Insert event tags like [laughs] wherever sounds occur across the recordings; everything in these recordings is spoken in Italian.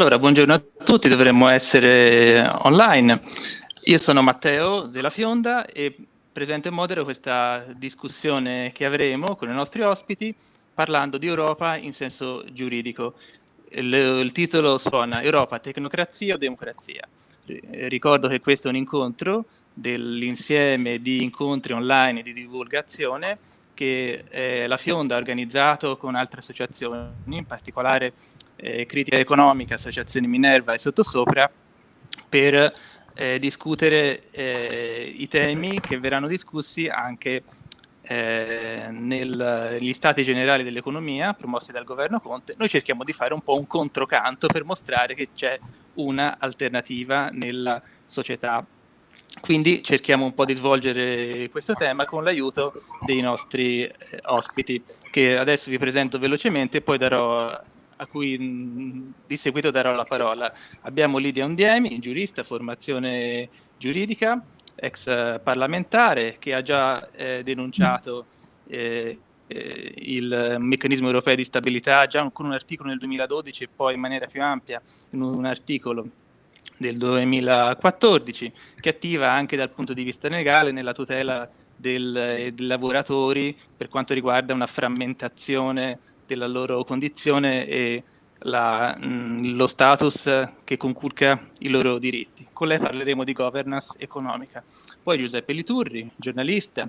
Allora, buongiorno a tutti, dovremmo essere online. Io sono Matteo della Fionda e presento e modero questa discussione che avremo con i nostri ospiti parlando di Europa in senso giuridico. Il, il titolo suona Europa, tecnocrazia o democrazia. Ricordo che questo è un incontro dell'insieme di incontri online di divulgazione che eh, la Fionda ha organizzato con altre associazioni, in particolare eh, Critica Economica, Associazione Minerva e Sottosopra, per eh, discutere eh, i temi che verranno discussi anche eh, negli stati generali dell'economia promossi dal governo Conte. Noi cerchiamo di fare un po' un controcanto per mostrare che c'è una alternativa nella società. Quindi cerchiamo un po' di svolgere questo tema con l'aiuto dei nostri eh, ospiti, che adesso vi presento velocemente e poi darò a cui mh, di seguito darò la parola. Abbiamo Lidia Ondiemi, giurista, formazione giuridica, ex parlamentare, che ha già eh, denunciato eh, eh, il meccanismo europeo di stabilità già con un articolo nel 2012 e poi in maniera più ampia in un articolo del 2014 che attiva anche dal punto di vista legale nella tutela del, dei lavoratori per quanto riguarda una frammentazione della loro condizione e la, mh, lo status che conculca i loro diritti. Con lei parleremo di governance economica. Poi Giuseppe Liturri, giornalista,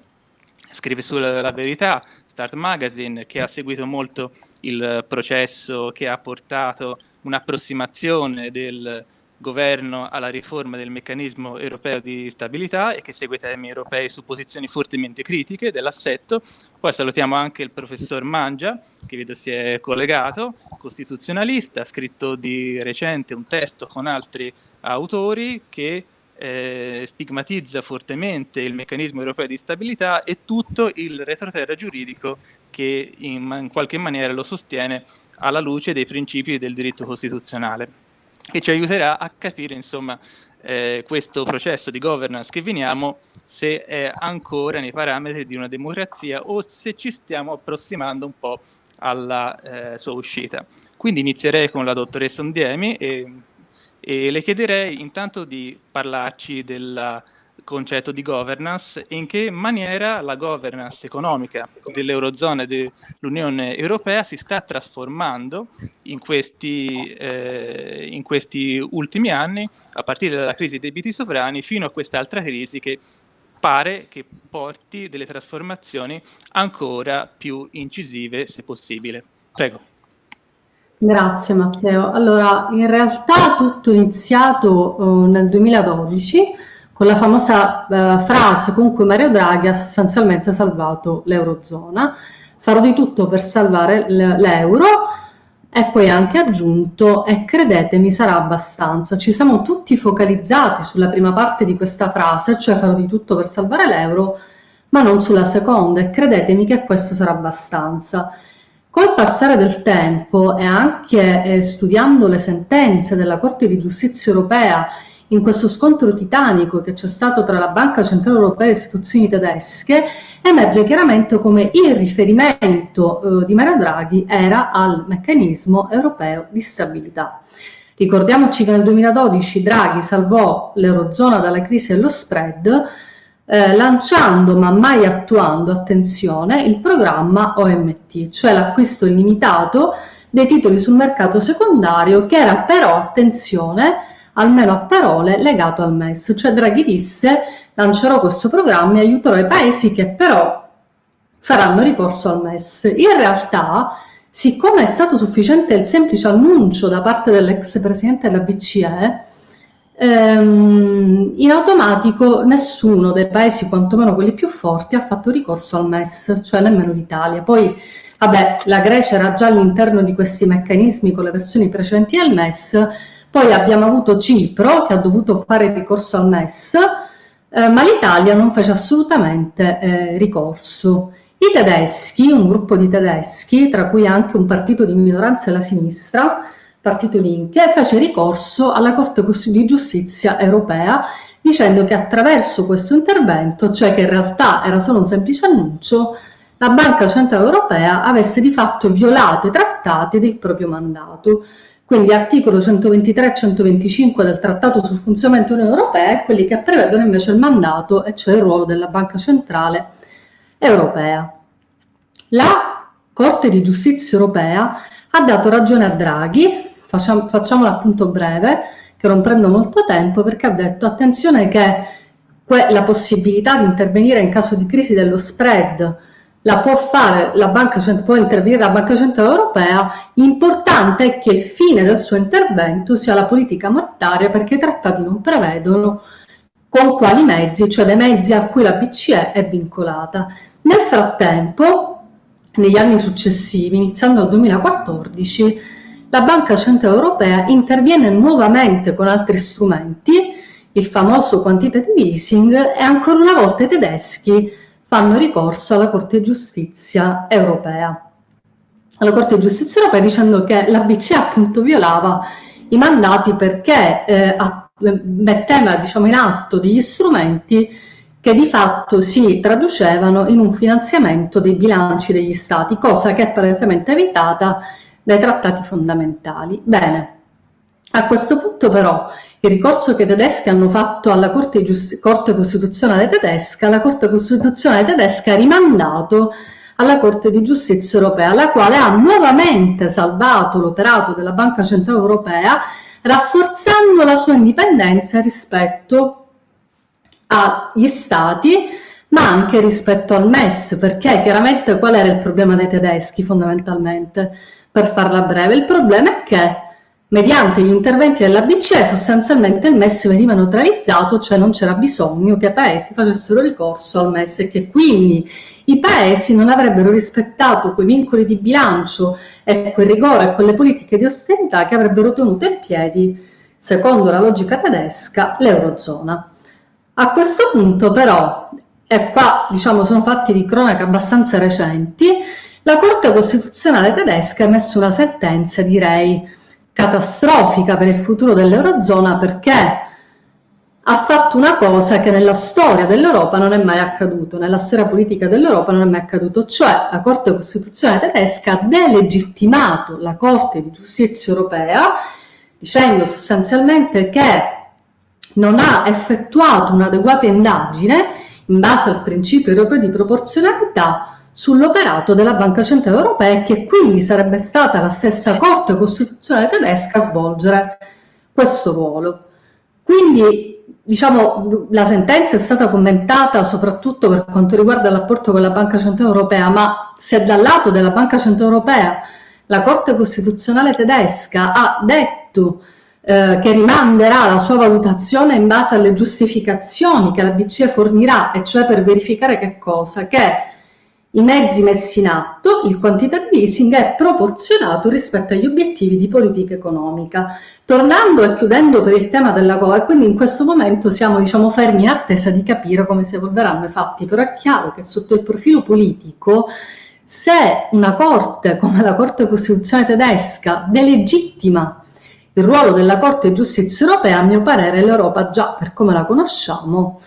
scrive sulla La Verità, Start Magazine, che ha seguito molto il processo che ha portato un'approssimazione del governo alla riforma del meccanismo europeo di stabilità e che segue temi europei su posizioni fortemente critiche dell'assetto. Poi salutiamo anche il professor Mangia, che vedo si è collegato, costituzionalista, ha scritto di recente un testo con altri autori che eh, stigmatizza fortemente il meccanismo europeo di stabilità e tutto il retroterra giuridico che in, in qualche maniera lo sostiene alla luce dei principi del diritto costituzionale che ci aiuterà a capire insomma eh, questo processo di governance che veniamo se è ancora nei parametri di una democrazia o se ci stiamo approssimando un po' alla eh, sua uscita. Quindi inizierei con la dottoressa Ondiemi e, e le chiederei intanto di parlarci della concetto di governance e in che maniera la governance economica dell'Eurozona e dell'Unione Europea si sta trasformando in questi, eh, in questi ultimi anni, a partire dalla crisi dei debiti sovrani fino a quest'altra crisi che pare che porti delle trasformazioni ancora più incisive, se possibile. Prego. Grazie Matteo. Allora, in realtà tutto è iniziato uh, nel 2012 con la famosa eh, frase con cui Mario Draghi ha sostanzialmente salvato l'Eurozona. Farò di tutto per salvare l'euro e poi anche aggiunto e credetemi sarà abbastanza. Ci siamo tutti focalizzati sulla prima parte di questa frase, cioè farò di tutto per salvare l'euro, ma non sulla seconda e credetemi che questo sarà abbastanza. Col passare del tempo e anche eh, studiando le sentenze della Corte di Giustizia europea in questo scontro titanico che c'è stato tra la Banca Centrale Europea e le istituzioni tedesche, emerge chiaramente come il riferimento eh, di Mario Draghi era al meccanismo europeo di stabilità. Ricordiamoci che nel 2012 Draghi salvò l'Eurozona dalla crisi dello spread, eh, lanciando ma mai attuando, attenzione, il programma OMT, cioè l'acquisto illimitato dei titoli sul mercato secondario che era però, attenzione, almeno a parole, legato al MES. Cioè Draghi disse lancerò questo programma e aiuterò i paesi che però faranno ricorso al MES. In realtà, siccome è stato sufficiente il semplice annuncio da parte dell'ex presidente della BCE, ehm, in automatico nessuno dei paesi, quantomeno quelli più forti, ha fatto ricorso al MES, cioè nemmeno l'Italia. Poi, vabbè, la Grecia era già all'interno di questi meccanismi con le versioni precedenti del MES, poi abbiamo avuto Cipro che ha dovuto fare ricorso al MES, eh, ma l'Italia non fece assolutamente eh, ricorso. I tedeschi, un gruppo di tedeschi, tra cui anche un partito di minoranza e la sinistra, Partito Linke, fece ricorso alla Corte di Giustizia europea dicendo che attraverso questo intervento, cioè che in realtà era solo un semplice annuncio, la Banca Centrale Europea avesse di fatto violato i trattati del proprio mandato. Quindi articolo 123 e 125 del Trattato sul funzionamento dell'Unione Europea e quelli che prevedono invece il mandato, e cioè il ruolo della Banca Centrale Europea. La Corte di Giustizia Europea ha dato ragione a Draghi, facciamo, facciamolo appunto breve, che non prendo molto tempo, perché ha detto attenzione che la possibilità di intervenire in caso di crisi dello spread la può fare la banca, può intervenire la Banca Centrale Europea, l'importante è che il fine del suo intervento sia la politica monetaria perché i trattati non prevedono con quali mezzi, cioè dei mezzi a cui la BCE è vincolata. Nel frattempo, negli anni successivi, iniziando dal 2014, la Banca Centrale Europea interviene nuovamente con altri strumenti, il famoso quantitative easing, e ancora una volta i tedeschi fanno ricorso alla Corte di Giustizia europea. Alla Corte di Giustizia europea dicendo che la BCE appunto violava i mandati perché eh, metteva diciamo, in atto degli strumenti che di fatto si traducevano in un finanziamento dei bilanci degli stati, cosa che è palesemente evitata dai trattati fondamentali. Bene, a questo punto però il ricorso che i tedeschi hanno fatto alla Corte, Corte Costituzionale tedesca, la Corte Costituzionale tedesca ha rimandato alla Corte di Giustizia Europea, la quale ha nuovamente salvato l'operato della Banca Centrale Europea, rafforzando la sua indipendenza rispetto agli Stati, ma anche rispetto al MES, perché chiaramente qual era il problema dei tedeschi fondamentalmente? Per farla breve, il problema è che mediante gli interventi della BCE sostanzialmente il MES veniva neutralizzato, cioè non c'era bisogno che i paesi facessero ricorso al MES e che quindi i paesi non avrebbero rispettato quei vincoli di bilancio e quel rigore e quelle politiche di austerità che avrebbero tenuto in piedi, secondo la logica tedesca, l'Eurozona. A questo punto però, e qua diciamo sono fatti di cronaca abbastanza recenti, la Corte Costituzionale tedesca ha emesso una sentenza, direi, catastrofica per il futuro dell'Eurozona perché ha fatto una cosa che nella storia dell'Europa non è mai accaduto, nella storia politica dell'Europa non è mai accaduto, cioè la Corte Costituzionale tedesca ha delegittimato la Corte di Giustizia Europea dicendo sostanzialmente che non ha effettuato un'adeguata indagine in base al principio europeo di proporzionalità sull'operato della Banca Centrale Europea e che quindi sarebbe stata la stessa Corte Costituzionale tedesca a svolgere questo ruolo. Quindi diciamo, la sentenza è stata commentata soprattutto per quanto riguarda il rapporto con la Banca Centrale Europea, ma se dal lato della Banca Centrale Europea la Corte Costituzionale tedesca ha detto eh, che rimanderà la sua valutazione in base alle giustificazioni che la BCE fornirà, e cioè per verificare che cosa? Che i mezzi messi in atto, il quantitative easing, è proporzionato rispetto agli obiettivi di politica economica. Tornando e chiudendo per il tema della COA, quindi in questo momento siamo diciamo, fermi in attesa di capire come si evolveranno i fatti, però è chiaro che sotto il profilo politico se una Corte come la Corte Costituzionale tedesca delegittima il ruolo della Corte di Giustizia Europea, a mio parere l'Europa già per come la conosciamo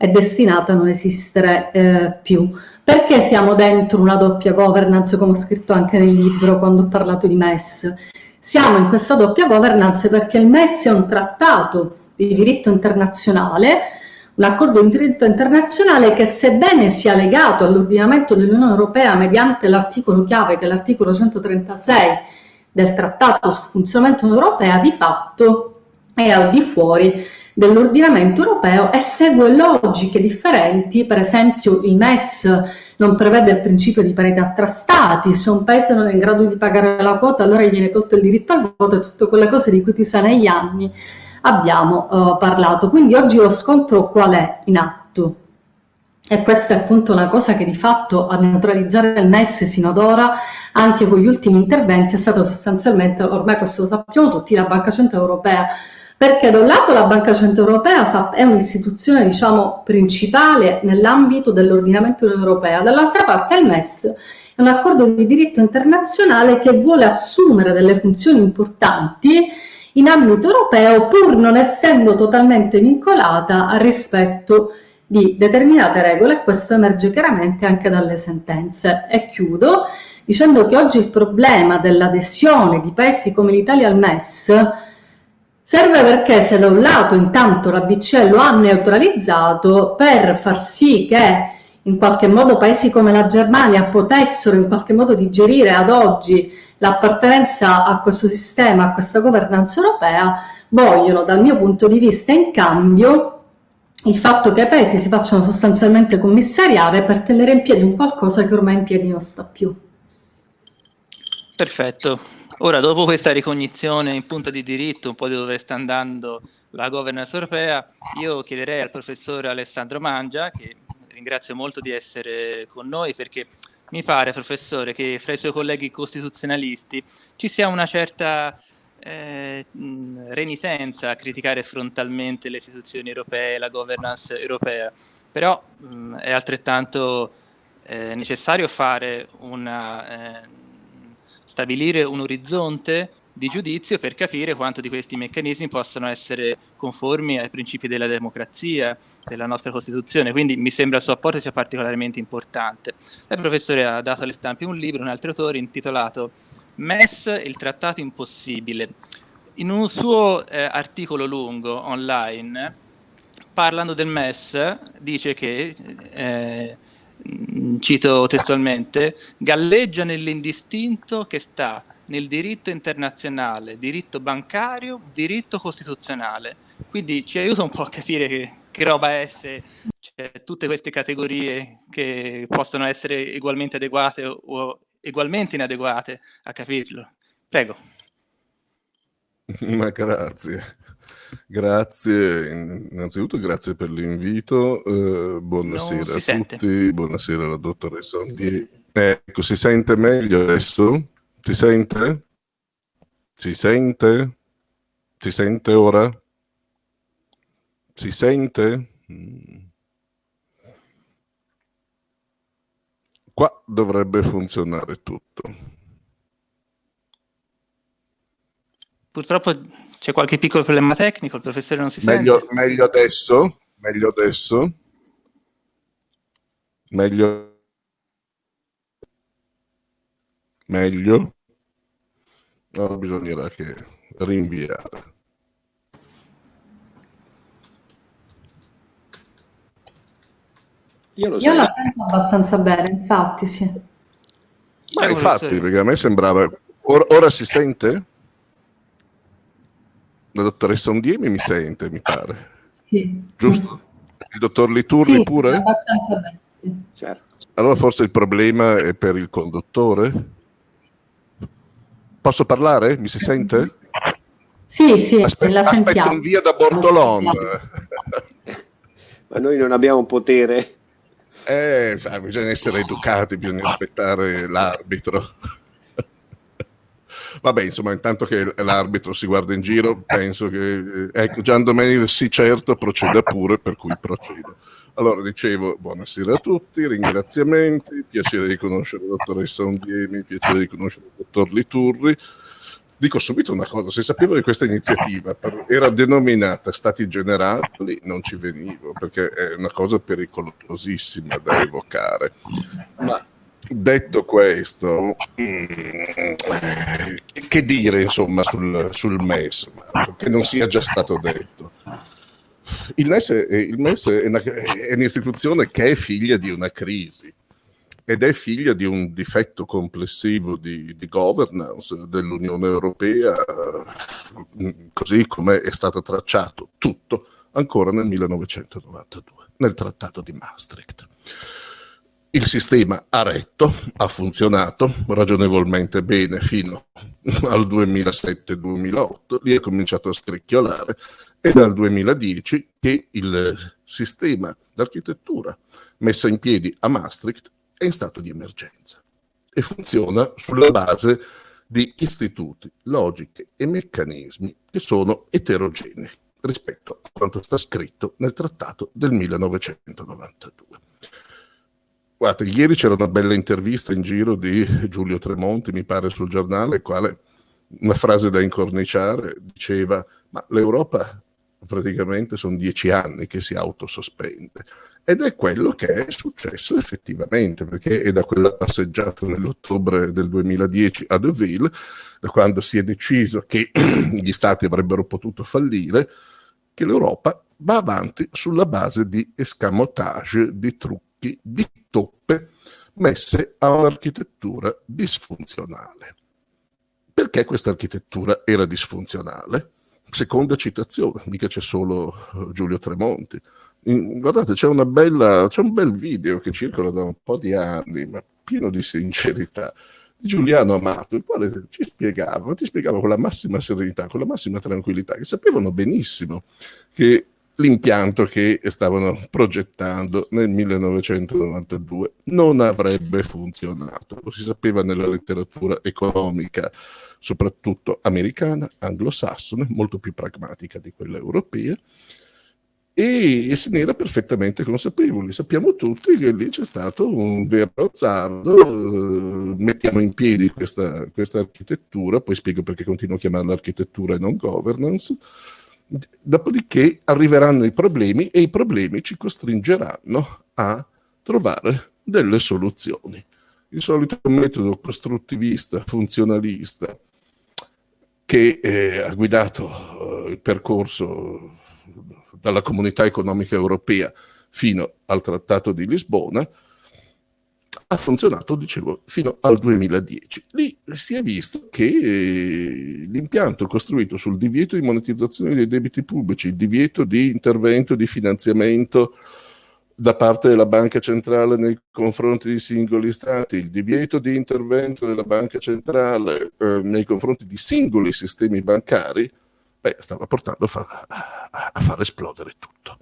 è destinata a non esistere eh, più. Perché siamo dentro una doppia governance, come ho scritto anche nel libro quando ho parlato di MES? Siamo in questa doppia governance perché il MES è un trattato di diritto internazionale, un accordo di diritto internazionale che sebbene sia legato all'ordinamento dell'Unione Europea mediante l'articolo chiave che è l'articolo 136 del Trattato sul funzionamento europea di fatto è al di fuori dell'ordinamento europeo e segue logiche differenti, per esempio il MES non prevede il principio di parità tra stati, se un paese non è in grado di pagare la quota allora gli viene tolto il diritto al voto e tutte quelle cose di cui tu sai negli anni abbiamo uh, parlato. Quindi oggi lo scontro qual è in atto? E questa è appunto una cosa che di fatto a neutralizzare il MES sino ad ora, anche con gli ultimi interventi, è stata sostanzialmente, ormai questo lo sappiamo tutti, la Banca Centrale Europea, perché da un lato la Banca Centrale Europea fa, è un'istituzione diciamo, principale nell'ambito dell'ordinamento europeo, dall'altra parte il MES è un accordo di diritto internazionale che vuole assumere delle funzioni importanti in ambito europeo pur non essendo totalmente vincolata al rispetto di determinate regole e questo emerge chiaramente anche dalle sentenze. E chiudo dicendo che oggi il problema dell'adesione di paesi come l'Italia al MES serve perché se da un lato intanto la BCE lo ha neutralizzato per far sì che in qualche modo paesi come la Germania potessero in qualche modo digerire ad oggi l'appartenenza a questo sistema, a questa governanza europea, vogliono dal mio punto di vista in cambio il fatto che i paesi si facciano sostanzialmente commissariare per tenere in piedi un qualcosa che ormai in piedi non sta più. Perfetto. Ora, dopo questa ricognizione in punta di diritto, un po' di dove sta andando la governance europea, io chiederei al professore Alessandro Mangia, che ringrazio molto di essere con noi, perché mi pare, professore, che fra i suoi colleghi costituzionalisti ci sia una certa eh, renitenza a criticare frontalmente le istituzioni europee, la governance europea, però mh, è altrettanto eh, necessario fare una, eh, stabilire un orizzonte di giudizio per capire quanto di questi meccanismi possono essere conformi ai principi della democrazia, della nostra Costituzione, quindi mi sembra il suo apporto sia particolarmente importante. Il professore ha dato alle stampe un libro, un altro autore, intitolato MES, il trattato impossibile. In un suo eh, articolo lungo online, parlando del MES, dice che, eh, cito testualmente, galleggia nell'indistinto che sta nel diritto internazionale, diritto bancario, diritto costituzionale. Quindi ci aiuta un po' a capire che, che roba è se cioè, tutte queste categorie che possono essere ugualmente adeguate o ugualmente inadeguate a capirlo. Prego. [laughs] Ma grazie. Grazie, innanzitutto grazie per l'invito, eh, buonasera a sente. tutti, buonasera alla dottoressa Ondier. Ecco, si sente meglio adesso? Si sente? Si sente? Si sente ora? Si sente? Mm. Qua dovrebbe funzionare tutto. Purtroppo c'è qualche piccolo problema tecnico, il professore non si meglio, sente. Meglio adesso? Meglio adesso? Meglio? Meglio? Allora bisognerà che rinviare. Io. Io la sento abbastanza bene, infatti, sì. Ma infatti, perché a me sembrava... Ora, ora si sente? La dottoressa Ondiemi mi sente, mi pare. Sì. Giusto? Il dottor Liturri sì, pure? Abbastanza bene, sì. Certo. Allora forse il problema è per il conduttore? Posso parlare? Mi si sente? Sì, sì, Aspe- la aspetto un via da Bortolon. Ma noi non abbiamo potere. Eh, bisogna essere educati, bisogna aspettare l'arbitro. Vabbè, insomma, intanto che l'arbitro si guarda in giro, penso che... Eh, ecco, Gian Domenico, sì certo, proceda pure, per cui procedo. Allora, dicevo, buonasera a tutti, ringraziamenti, piacere di conoscere la dottoressa Ondiemi, piacere di conoscere il dottor Liturri. Dico subito una cosa, se sapevo che questa iniziativa era denominata Stati Generali non ci venivo, perché è una cosa pericolosissima da evocare. Ma detto questo, mm, che dire insomma sul, sul MES, che non sia già stato detto? Il MES, è, il MES è, una, è un'istituzione che è figlia di una crisi ed è figlia di un difetto complessivo di, di governance dell'Unione Europea, così come è stato tracciato tutto ancora nel 1992, nel Trattato di Maastricht. Il sistema ha retto, ha funzionato ragionevolmente bene fino al 2007-2008, lì è cominciato a scricchiolare, è dal 2010 che il sistema d'architettura messa in piedi a Maastricht è in stato di emergenza e funziona sulla base di istituti, logiche e meccanismi che sono eterogenei rispetto a quanto sta scritto nel trattato del 1992. Guardate, ieri c'era una bella intervista in giro di Giulio Tremonti, mi pare sul giornale, quale una frase da incorniciare diceva ma l'Europa praticamente sono dieci anni che si autosospende ed è quello che è successo effettivamente, perché è da quella passeggiata nell'ottobre del 2010 a Deauville, da quando si è deciso che [clears throat] gli stati avrebbero potuto fallire, che l'Europa va avanti sulla base di escamotage, di trucchi, di messe a un'architettura disfunzionale. Perché questa architettura era disfunzionale? Seconda citazione, mica c'è solo eh, Giulio Tremonti. Guardate, c'è, bella, c'è un bel video che circola da un po' di anni, ma pieno di sincerità, di Giuliano Amato, il quale ci spiegava, ti spiegava con la massima serenità, con la massima tranquillità, che sapevano benissimo che l'impianto che stavano progettando nel 1992 non avrebbe funzionato. Lo si sapeva nella letteratura economica, soprattutto americana, anglosassone, molto più pragmatica di quella europea, e se ne era perfettamente consapevoli. Sappiamo tutti che lì c'è stato un vero azzardo, eh, mettiamo in piedi questa, questa architettura, poi spiego perché continuo a chiamarla architettura e non governance, Dopodiché arriveranno i problemi e i problemi ci costringeranno a trovare delle soluzioni. Il solito metodo costruttivista, funzionalista, che eh, ha guidato eh, il percorso dalla comunità economica europea fino al Trattato di Lisbona, ha funzionato, dicevo, fino al 2010. Lì si è visto che l'impianto costruito sul divieto di monetizzazione dei debiti pubblici, il divieto di intervento di finanziamento da parte della banca centrale nei confronti di singoli stati, il divieto di intervento della banca centrale eh, nei confronti di singoli sistemi bancari, beh, stava portando a far, a far esplodere tutto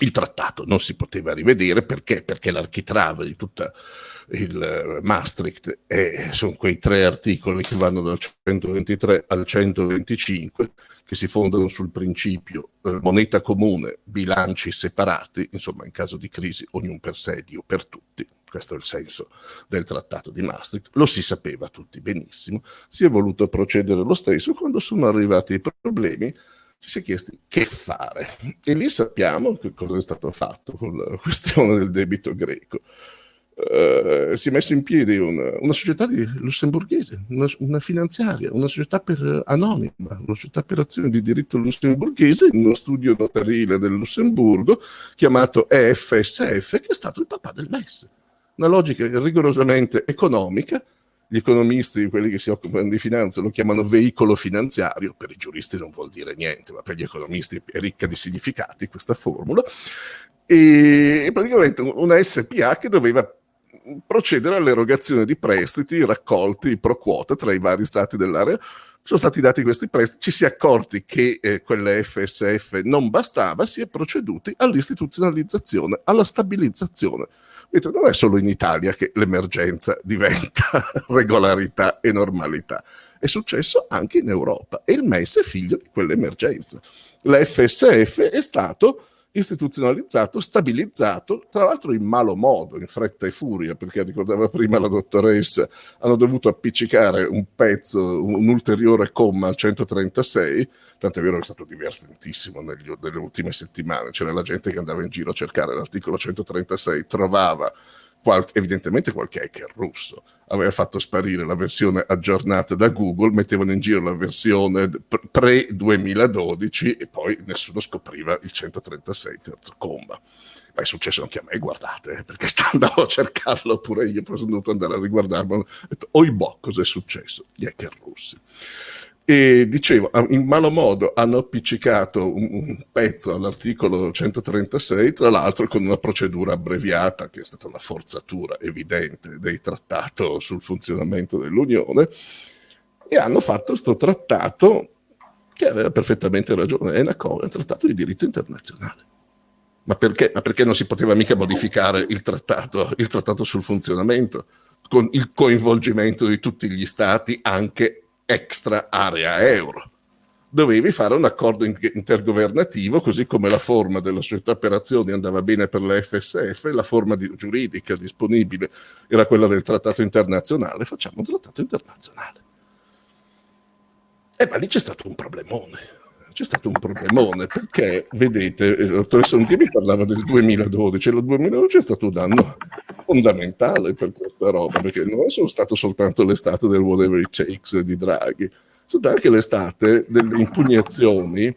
il trattato non si poteva rivedere perché? Perché l'architrave di tutta il eh, Maastricht è, sono quei tre articoli che vanno dal 123 al 125 che si fondano sul principio eh, moneta comune, bilanci separati, insomma in caso di crisi ognuno per sé, Dio per tutti. Questo è il senso del trattato di Maastricht. Lo si sapeva tutti benissimo, si è voluto procedere lo stesso quando sono arrivati i problemi ci si è chiesti che fare. E lì sappiamo che cosa è stato fatto con la questione del debito greco. Uh, si è messo in piedi una, una società lussemburghese, una, una, finanziaria, una società per anonima, una società per azioni di diritto lussemburghese in uno studio notarile del Lussemburgo chiamato EFSF, che è stato il papà del MES. Una logica rigorosamente economica gli economisti, quelli che si occupano di finanza, lo chiamano veicolo finanziario, per i giuristi non vuol dire niente, ma per gli economisti è ricca di significati questa formula, e praticamente una SPA che doveva procedere all'erogazione di prestiti raccolti pro quota tra i vari stati dell'area. Sono stati dati questi prestiti, ci si è accorti che eh, quella FSF non bastava, si è proceduti all'istituzionalizzazione, alla stabilizzazione Vedete, non è solo in Italia che l'emergenza [laughs] diventa regolarità e normalità, è successo anche in Europa e il MES è figlio di quell'emergenza. L'FSF è stato istituzionalizzato, stabilizzato, tra l'altro in malo modo, in fretta e furia, perché ricordava prima la dottoressa, hanno dovuto appiccicare un pezzo, un ulteriore comma al 136, tant'è vero che è stato divertentissimo negli, nelle ultime settimane, c'era la gente che andava in giro a cercare l'articolo 136, trovava qualche, evidentemente qualche hacker russo aveva fatto sparire la versione aggiornata da Google, mettevano in giro la versione pre-2012 e poi nessuno scopriva il 136 terzo comma. Ma è successo anche a me, guardate, eh, perché [laughs] andavo a cercarlo pure io, poi sono dovuto andare a riguardarlo. Ho detto, oibò, cosa è successo? Gli hacker russi. E dicevo, in malo modo hanno appiccicato un, un pezzo all'articolo 136, tra l'altro con una procedura abbreviata, che è stata una forzatura evidente del trattato sul funzionamento dell'Unione, e hanno fatto questo trattato che aveva perfettamente ragione, è una cosa, è un trattato di diritto internazionale. Ma perché? Ma perché non si poteva mica modificare il trattato, il trattato sul funzionamento, con il coinvolgimento di tutti gli stati, anche extra area euro. Dovevi fare un accordo intergovernativo, così come la forma della società per azioni andava bene per la FSF, la forma di, giuridica disponibile era quella del trattato internazionale, facciamo un trattato internazionale. E ma lì c'è stato un problemone. C'è stato un problemone perché, vedete, il dottor Sontivi parlava del 2012 e il 2012 è stato un anno fondamentale per questa roba perché non è solo stato soltanto l'estate del whatever it takes di Draghi, stata anche l'estate delle impugnazioni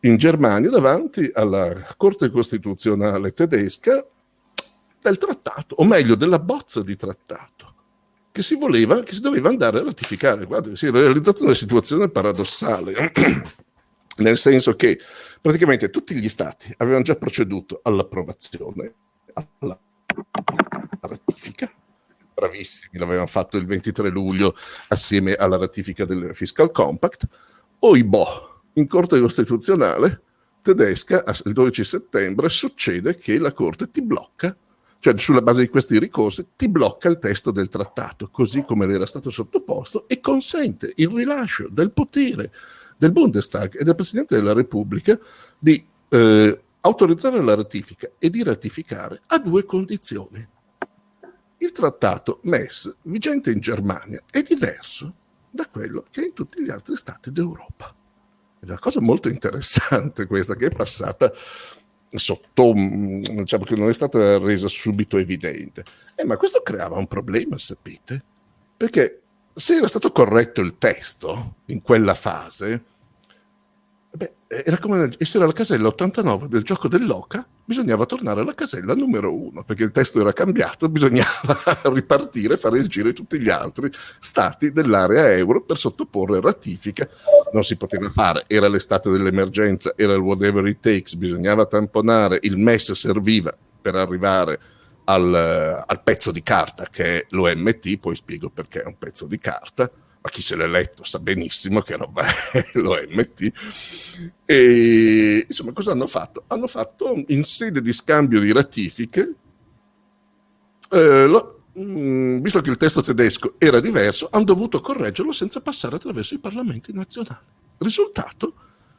in Germania davanti alla Corte Costituzionale tedesca del trattato, o meglio della bozza di trattato che si voleva, che si doveva andare a ratificare. Guarda, si è realizzata una situazione paradossale [clears throat] nel senso che praticamente tutti gli stati avevano già proceduto all'approvazione, alla ratifica, bravissimi, l'avevano fatto il 23 luglio assieme alla ratifica del Fiscal Compact, oibò, in Corte Costituzionale tedesca, il 12 settembre, succede che la Corte ti blocca, cioè sulla base di questi ricorsi, ti blocca il testo del trattato, così come era stato sottoposto, e consente il rilascio del potere del Bundestag e del Presidente della Repubblica di eh, autorizzare la ratifica e di ratificare a due condizioni. Il trattato MES vigente in Germania è diverso da quello che è in tutti gli altri stati d'Europa. È una cosa molto interessante questa che è passata sotto, mm, diciamo che non è stata resa subito evidente. Eh, ma questo creava un problema, sapete? Perché se era stato corretto il testo in quella fase, beh, era come essere alla casella 89 del gioco dell'Oca, bisognava tornare alla casella numero 1, perché il testo era cambiato, [laughs] bisognava ripartire, fare il giro di tutti gli altri stati dell'area euro per sottoporre ratifica. Non si poteva fare, era l'estate dell'emergenza, era il whatever it takes, bisognava tamponare, il MES serviva per arrivare al, al pezzo di carta che è l'OMT, poi spiego perché è un pezzo di carta, ma chi se l'è letto sa benissimo che roba è [laughs] l'OMT. E insomma, cosa hanno fatto? Hanno fatto in sede di scambio di ratifiche, eh, lo, mh, mm, visto che il testo tedesco era diverso, hanno dovuto correggerlo senza passare attraverso i parlamenti nazionali. Risultato?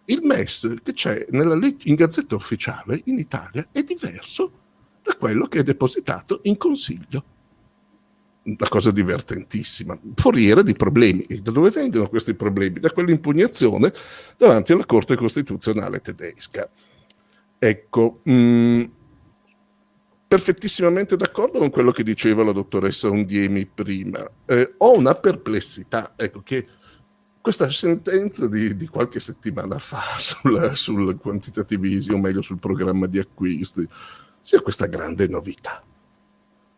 Il MES che c'è nella in gazzetta ufficiale in Italia è diverso da quello che è depositato in consiglio. Una cosa divertentissima, foriera di problemi. E da dove vengono questi problemi? Da quell'impugnazione davanti alla Corte Costituzionale tedesca. Ecco, mh, mm, perfettissimamente d'accordo con quello che diceva la dottoressa Undiemi prima. Eh, ho una perplessità, ecco, che questa sentenza di, di qualche settimana fa [laughs] sul, sul quantitativismo, o meglio sul programma di acquisti, sia questa grande novità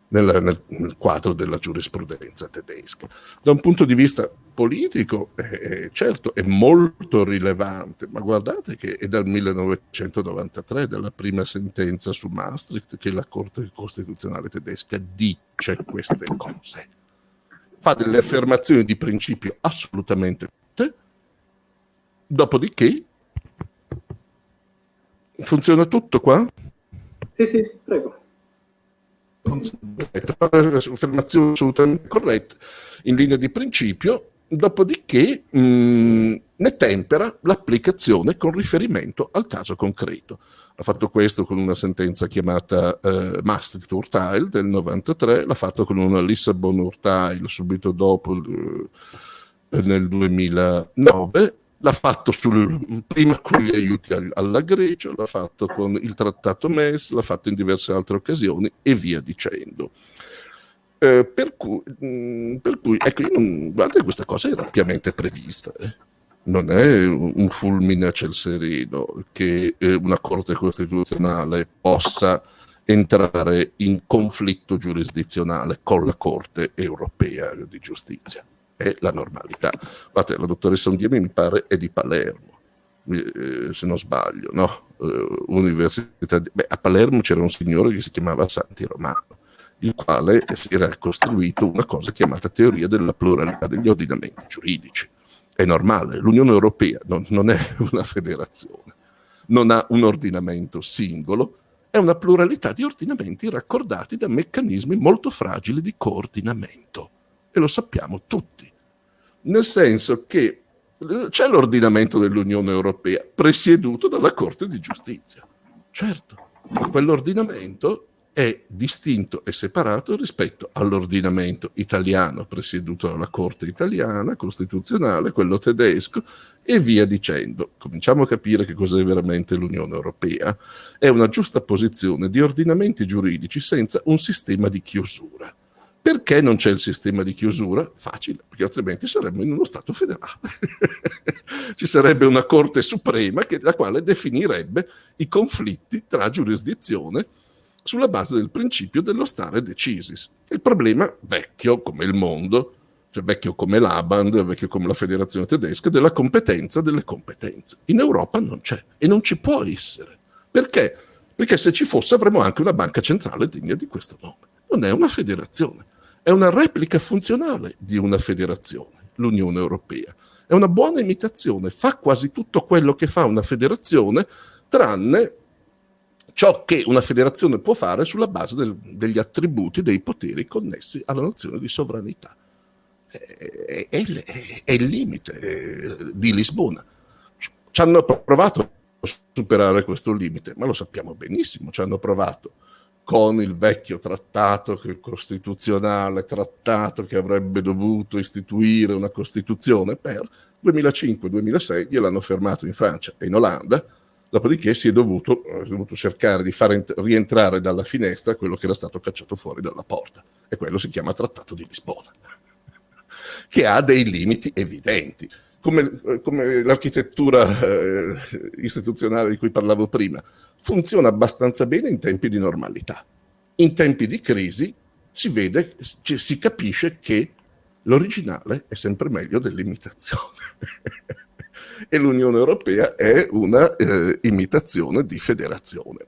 nel, nel, nel, quadro della giurisprudenza tedesca. Da un punto di vista politico, eh, certo, è molto rilevante, ma guardate che è dal 1993, dalla prima sentenza su Maastricht, che la Corte Costituzionale tedesca dice queste cose. Fa delle affermazioni di principio assolutamente tutte, dopodiché funziona tutto qua? Sì, sì, prego. Affermazione assolutamente corretta, in linea di principio, dopodiché mh, ne tempera l'applicazione con riferimento al caso concreto. Ha fatto questo con una sentenza chiamata eh, Maastricht Urteil del 93, l'ha fatto con una Lissabon Urteil subito dopo eh, nel 2009 l'ha fatto sul, prima con gli aiuti alla Grecia, l'ha fatto con il trattato MES, l'ha fatto in diverse altre occasioni e via dicendo. Eh, per, cui, mm, per, cui, ecco, non, guardate, questa cosa era ampiamente prevista. Eh. Non è un fulmine a ciel sereno che eh, una Corte Costituzionale possa entrare in conflitto giurisdizionale con la Corte Europea di Giustizia è la normalità. Guardate, la dottoressa Undiemi mi pare è di Palermo, eh, se non sbaglio, no? Eh, università di... Beh, a Palermo c'era un signore che si chiamava Santi Romano, il quale era costruito una cosa chiamata teoria della pluralità degli ordinamenti giuridici. È normale, l'Unione Europea non, non è [laughs] una federazione, non ha un ordinamento singolo, è una pluralità di ordinamenti raccordati da meccanismi molto fragili di coordinamento. E lo sappiamo tutti nel senso che c'è l'ordinamento dell'Unione Europea presieduto dalla Corte di Giustizia. Certo, ma quell'ordinamento è distinto e separato rispetto all'ordinamento italiano presieduto dalla Corte italiana, costituzionale, quello tedesco e via dicendo. Cominciamo a capire che cos'è veramente l'Unione Europea. È una giusta posizione di ordinamenti giuridici senza un sistema di chiusura. Perché non c'è il sistema di chiusura? Facile, perché altrimenti saremmo in uno Stato federale. [laughs] Ci sarebbe una Corte Suprema che, la quale definirebbe i conflitti tra giurisdizione sulla base del principio dello stare decisis. Il problema vecchio come il mondo, cioè vecchio come l'Aband, vecchio come la federazione tedesca, della competenza delle competenze. In Europa non c'è e non ci può essere. Perché? Perché se ci fosse avremmo anche una banca centrale degna di questo nome. Non è una federazione, è una replica funzionale di una federazione, l'Unione Europea. È una buona imitazione, fa quasi tutto quello che fa una federazione, tranne ciò che una federazione può fare sulla base del, degli attributi, dei poteri connessi alla nozione di sovranità. È, è, è il limite eh, di Lisbona. Ci hanno provato a superare questo limite, ma lo sappiamo benissimo, ci hanno provato con il vecchio trattato costituzionale, trattato che avrebbe dovuto istituire una Costituzione per 2005-2006, gliel'hanno fermato in Francia e in Olanda, dopodiché si è dovuto, è dovuto cercare di far rientrare dalla finestra quello che era stato cacciato fuori dalla porta, e quello si chiama Trattato di Lisbona, [laughs] che ha dei limiti evidenti come, come l'architettura eh, istituzionale di cui parlavo prima, funziona abbastanza bene in tempi di normalità. In tempi di crisi si vede, si capisce che l'originale è sempre meglio dell'imitazione. [laughs] e l'Unione Europea è una eh, imitazione di federazione.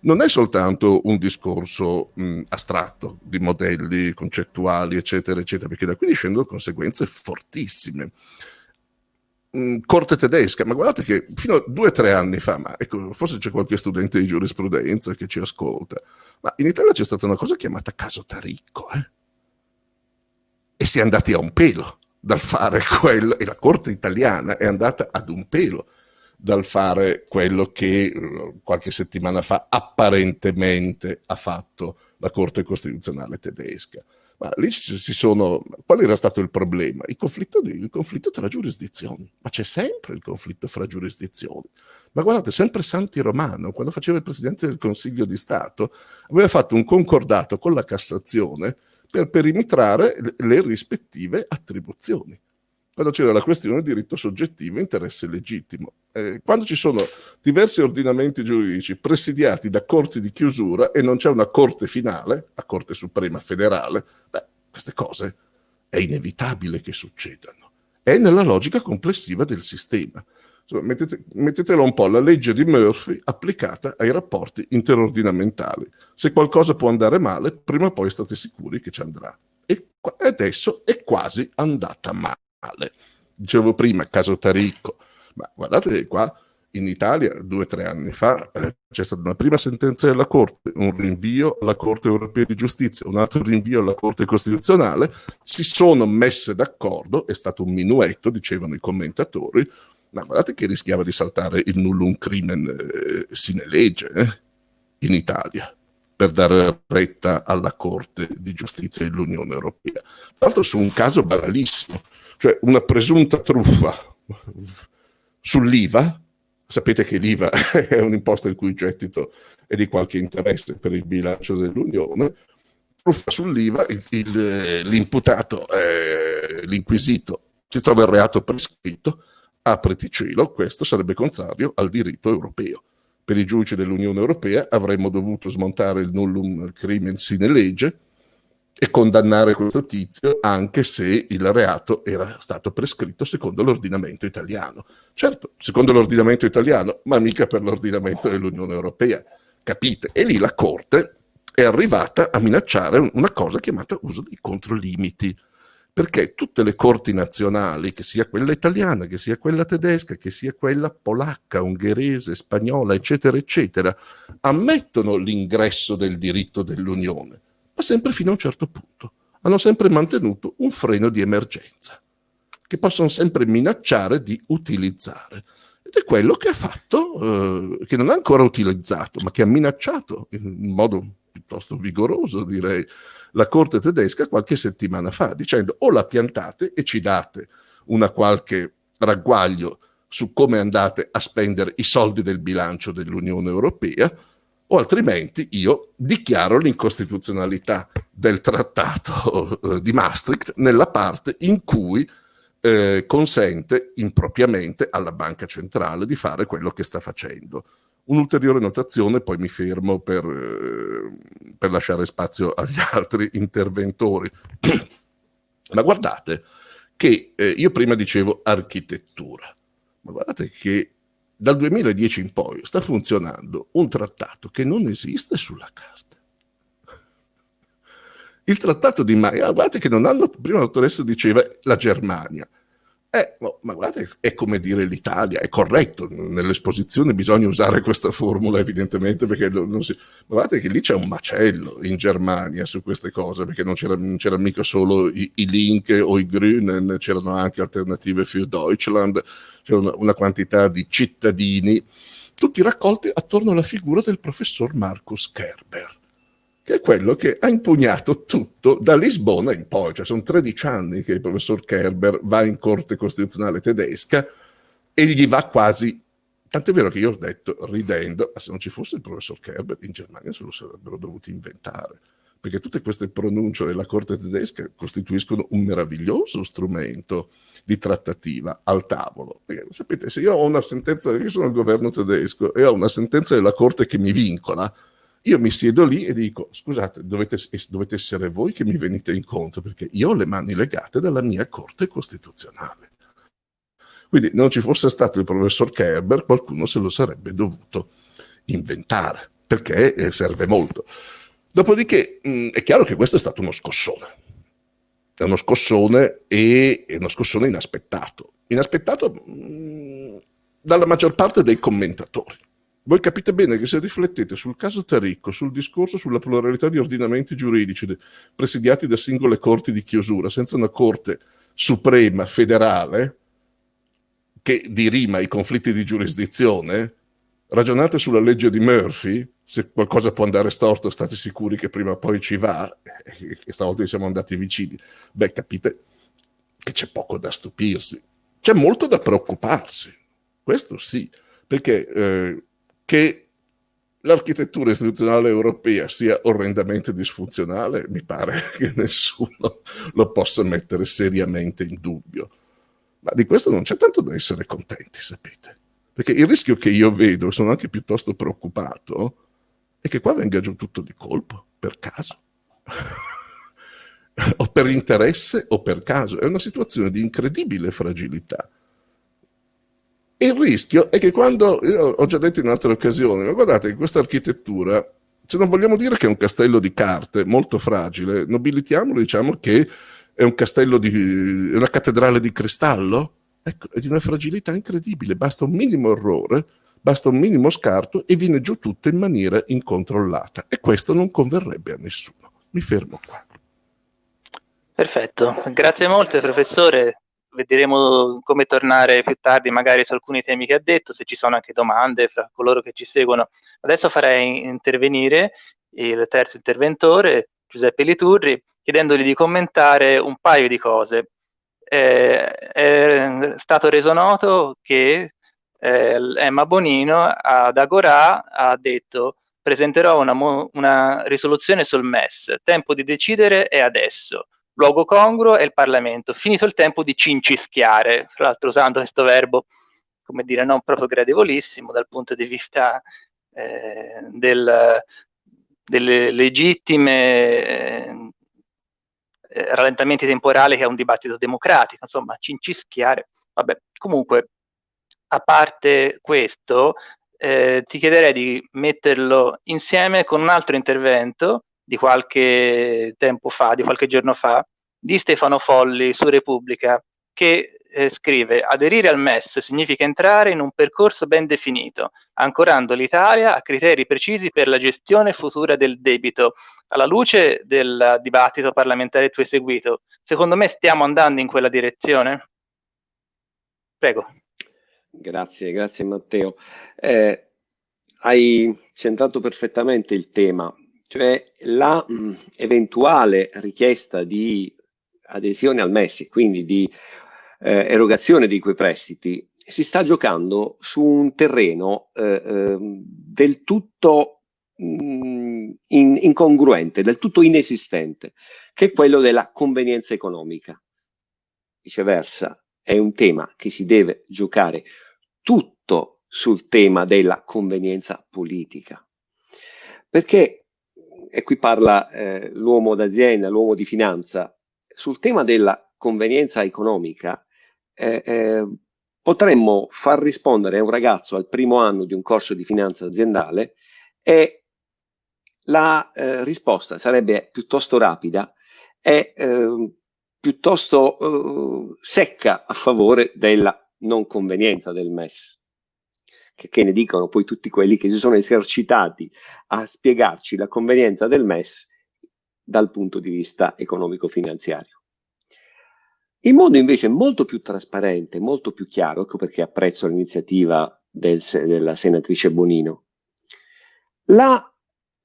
Non è soltanto un discorso mh, astratto di modelli concettuali, eccetera, eccetera, perché da qui discendono conseguenze fortissime. Mm, corte tedesca, ma guardate che fino a due o tre anni fa, ma ecco, forse c'è qualche studente di giurisprudenza che ci ascolta, ma in Italia c'è stata una cosa chiamata caso Taricco, eh? e si è andati a un pelo dal fare quello, e la Corte italiana è andata ad un pelo dal fare quello che eh, qualche settimana fa apparentemente ha fatto la Corte Costituzionale tedesca. Ma lì si sono... Qual era stato il problema? Il conflitto, di, il conflitto tra giurisdizioni. Ma c'è sempre il conflitto fra giurisdizioni. Ma guardate, sempre Santi Romano, quando faceva il Presidente del Consiglio di Stato, aveva fatto un concordato con la Cassazione per perimetrare le rispettive attribuzioni quando c'era la questione diritto soggettivo e interesse legittimo. Eh, quando ci sono diversi ordinamenti giuridici presidiati da corti di chiusura e non c'è una corte finale, la Corte Suprema federale, beh, queste cose è inevitabile che succedano. È nella logica complessiva del sistema. Insomma, mettete, mettetelo un po' la legge di Murphy applicata ai rapporti interordinamentali. Se qualcosa può andare male, prima o poi state sicuri che ci andrà. E adesso è quasi andata male male. Dicevo prima, caso Taricco, ma guardate qua in Italia due o tre anni fa eh, c'è stata una prima sentenza della Corte, un rinvio alla Corte europea di giustizia, un altro rinvio alla Corte costituzionale, si sono messe d'accordo, è stato un minuetto, dicevano i commentatori, ma guardate che rischiava di saltare il nullum crimen eh, sine legge eh, in Italia per dare retta alla Corte di giustizia dell'Unione Europea. Tra l'altro su un caso banalissimo, cioè una presunta truffa sull'IVA, sapete che l'IVA [laughs] è un'imposta il cui gettito è di qualche interesse per il bilancio dell'Unione, truffa sull'IVA, l'imputato, eh, l'inquisito, si trova il reato prescritto, apriti cielo, questo sarebbe contrario al diritto europeo. Per i giudici dell'Unione Europea avremmo dovuto smontare il nullum crimen sine legge, e condannare questo tizio anche se il reato era stato prescritto secondo l'ordinamento italiano. Certo, secondo l'ordinamento italiano, ma mica per l'ordinamento dell'Unione Europea. Capite? E lì la Corte è arrivata a minacciare una cosa chiamata uso dei controlimiti, perché tutte le corti nazionali, che sia quella italiana, che sia quella tedesca, che sia quella polacca, ungherese, spagnola, eccetera, eccetera, ammettono l'ingresso del diritto dell'Unione ma sempre fino a un certo punto. Hanno sempre mantenuto un freno di emergenza, che possono sempre minacciare di utilizzare. Ed è quello che ha fatto, eh, che non ha ancora utilizzato, ma che ha minacciato in modo piuttosto vigoroso direi, la Corte tedesca qualche settimana fa, dicendo o la piantate e ci date una qualche ragguaglio su come andate a spendere i soldi del bilancio dell'Unione Europea, o altrimenti io dichiaro l'incostituzionalità del trattato eh, di Maastricht nella parte in cui eh, consente impropriamente alla banca centrale di fare quello che sta facendo. Un'ulteriore notazione, poi mi fermo per, eh, per lasciare spazio agli [laughs] altri interventori. [clears throat] Ma guardate che eh, io prima dicevo architettura, ma guardate che dal 2010 in poi sta funzionando un trattato che non esiste sulla carta. Il trattato di Maia, guardate che non hanno, prima la diceva la Germania, eh, no, ma guardate, è come dire l'Italia, è corretto, nell'esposizione bisogna usare questa formula evidentemente perché non si... Ma guardate che lì c'è un macello in Germania su queste cose, perché non c'era mica solo i, i, Link o i Grünen, c'erano anche alternative für Deutschland, c'era una, una quantità di cittadini, tutti raccolti attorno alla figura del professor Markus Kerber che è quello che ha impugnato tutto da Lisbona in poi, cioè sono 13 anni che il professor Kerber va in corte costituzionale tedesca e gli va quasi, tant'è vero che io ho detto ridendo, ma se non ci fosse il professor Kerber in Germania se lo sarebbero dovuti inventare, perché tutte queste pronunce della corte tedesca costituiscono un meraviglioso strumento di trattativa al tavolo. Perché, sapete, se io ho una sentenza, io sono il governo tedesco e ho una sentenza della corte che mi vincola, io mi siedo lì e dico, scusate, dovete, dovete essere voi che mi venite incontro, perché io ho le mani legate dalla mia Corte Costituzionale. Quindi non ci fosse stato il professor Kerber, qualcuno se lo sarebbe dovuto inventare, perché eh, serve molto. Dopodiché mh, mm, è chiaro che questo è stato uno scossone. È uno scossone e uno scossone inaspettato. Inaspettato mh, mm, dalla maggior parte dei commentatori voi capite bene che se riflettete sul caso Taricco, sul discorso sulla pluralità di ordinamenti giuridici presidiati da singole corti di chiusura, senza una corte suprema federale che dirima i conflitti di giurisdizione, ragionate sulla legge di Murphy, se qualcosa può andare storto state sicuri che prima o poi ci va, [laughs] e stavolta siamo andati vicini, beh capite che c'è poco da stupirsi, c'è molto da preoccuparsi, questo sì, perché eh, che l'architettura istituzionale europea sia orrendamente disfunzionale, mi pare [laughs] che nessuno lo possa mettere seriamente in dubbio. Ma di questo non c'è tanto da essere contenti, sapete. Perché il rischio che io vedo, e sono anche piuttosto preoccupato, è che qua venga giù tutto di colpo, per caso. [laughs] o per interesse o per caso. È una situazione di incredibile fragilità il rischio è che quando, io ho già detto in altre occasioni, ma guardate che questa architettura, se non vogliamo dire che è un castello di carte molto fragile, nobilitiamolo, diciamo che è un castello di, una cattedrale di cristallo, ecco, è di una fragilità incredibile, basta un minimo errore, basta un minimo scarto e viene giù tutto in maniera incontrollata e questo non converrebbe a nessuno. Mi fermo qua. Perfetto, grazie molte professore, vedremo come tornare più tardi magari su alcuni temi che ha detto, se ci sono anche domande fra coloro che ci seguono. Adesso farei intervenire il terzo interventore, Giuseppe Liturri, chiedendogli di commentare un paio di cose. Eh, è stato reso noto che eh, Emma Bonino ad Agorà ha detto presenterò una, una risoluzione sul MES, tempo di decidere è adesso luogo congruo è il Parlamento. Finito il tempo di cincischiare, fra l'altro usando questo verbo, come dire, non proprio gradevolissimo dal punto di vista eh, del, delle legittime eh, rallentamenti temporali che è un dibattito democratico, insomma, cincischiare. Vabbè, comunque, a parte questo, eh, ti chiederei di metterlo insieme con un altro intervento di qualche tempo fa, di qualche giorno fa, di Stefano Folli su Repubblica, che eh, scrive aderire al MES significa entrare in un percorso ben definito, ancorando l'Italia a criteri precisi per la gestione futura del debito. Alla luce del dibattito parlamentare tu seguito, secondo me stiamo andando in quella direzione? Prego. Grazie, grazie Matteo. Eh, hai centrato perfettamente il tema cioè la mh, eventuale richiesta di adesione al MES, quindi di eh, erogazione di quei prestiti, si sta giocando su un terreno eh, eh, del tutto mh, in, incongruente, del tutto inesistente, che è quello della convenienza economica. Viceversa, è un tema che si deve giocare tutto sul tema della convenienza politica. Perché, e qui parla eh, l'uomo d'azienda, l'uomo di finanza, sul tema della convenienza economica eh, eh, potremmo far rispondere a un ragazzo al primo anno di un corso di finanza aziendale e la eh, risposta sarebbe piuttosto rapida e eh, piuttosto eh, secca a favore della non convenienza del MES. Che, che, ne dicono poi tutti quelli che si sono esercitati a spiegarci la convenienza del MES dal punto di vista economico-finanziario. In modo invece molto più trasparente, molto più chiaro, ecco perché apprezzo l'iniziativa del, della senatrice Bonino, la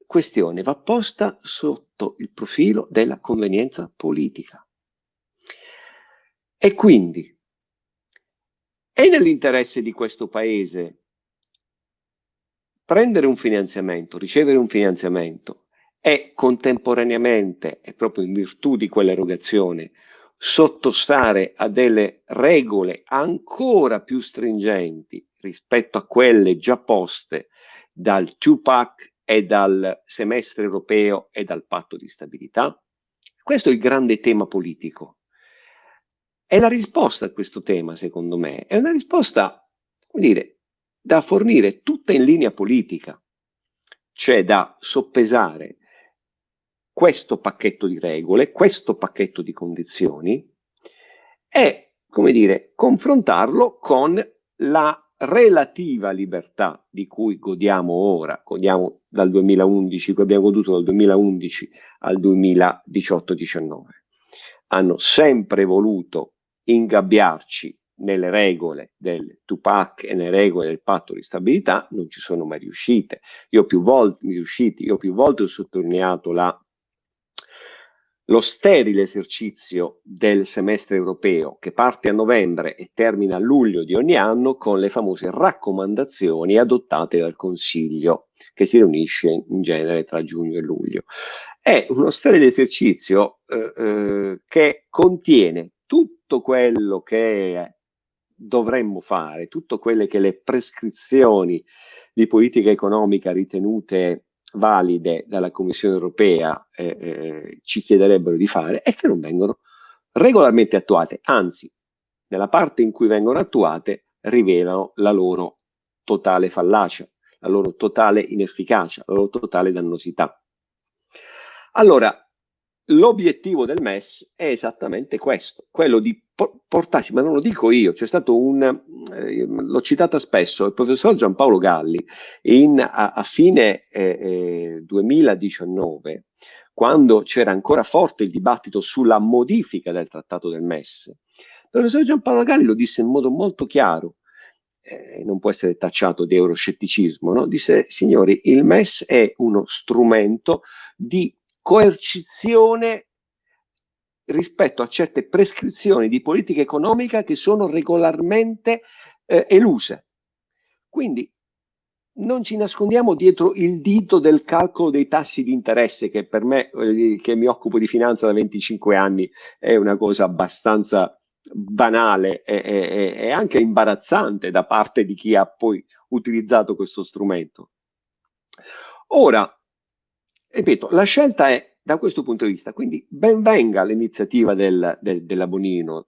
questione va posta sotto il profilo della convenienza politica. E quindi è nell'interesse di questo Paese prendere un finanziamento, ricevere un finanziamento e contemporaneamente, e proprio in virtù di quell'erogazione, sottostare a delle regole ancora più stringenti rispetto a quelle già poste dal TUPAC e dal semestre europeo e dal patto di stabilità? Questo è il grande tema politico. E la risposta a questo tema, secondo me, è una risposta, come dire, da fornire tutta in linea politica, cioè da soppesare questo pacchetto di regole, questo pacchetto di condizioni e, come dire, confrontarlo con la relativa libertà di cui godiamo ora, godiamo dal 2011, che abbiamo goduto dal 2011 al 2018-19. Hanno sempre voluto ingabbiarci nelle regole del Tupac e nelle regole del patto di stabilità non ci sono mai riuscite. Io più volte, riusciti, io più volte ho sottolineato la, lo sterile esercizio del semestre europeo che parte a novembre e termina a luglio di ogni anno con le famose raccomandazioni adottate dal Consiglio che si riunisce in genere tra giugno e luglio. È uno sterile esercizio eh, eh, che contiene tutto quello che dovremmo fare, tutte quelle che le prescrizioni di politica economica ritenute valide dalla Commissione europea eh, eh, ci chiederebbero di fare e che non vengono regolarmente attuate, anzi, nella parte in cui vengono attuate rivelano la loro totale fallacia, la loro totale inefficacia, la loro totale dannosità. Allora, L'obiettivo del MES è esattamente questo, quello di portarci, ma non lo dico io, c'è stato un, eh, l'ho citata spesso, il professor Giampaolo Galli in, a, a, fine eh, eh, 2019, quando c'era ancora forte il dibattito sulla modifica del trattato del MES, il professor Giampaolo Galli lo disse in modo molto chiaro, eh, non può essere tacciato di euroscetticismo, no? disse signori il MES è uno strumento di coercizione rispetto a certe prescrizioni di politica economica che sono regolarmente eh, eluse. Quindi non ci nascondiamo dietro il dito del calcolo dei tassi di interesse che per me, eh, che mi occupo di finanza da 25 anni, è una cosa abbastanza banale e, e, e anche imbarazzante da parte di chi ha poi utilizzato questo strumento. Ora, ripeto, la scelta è da questo punto di vista, quindi ben venga l'iniziativa del, del, della Bonino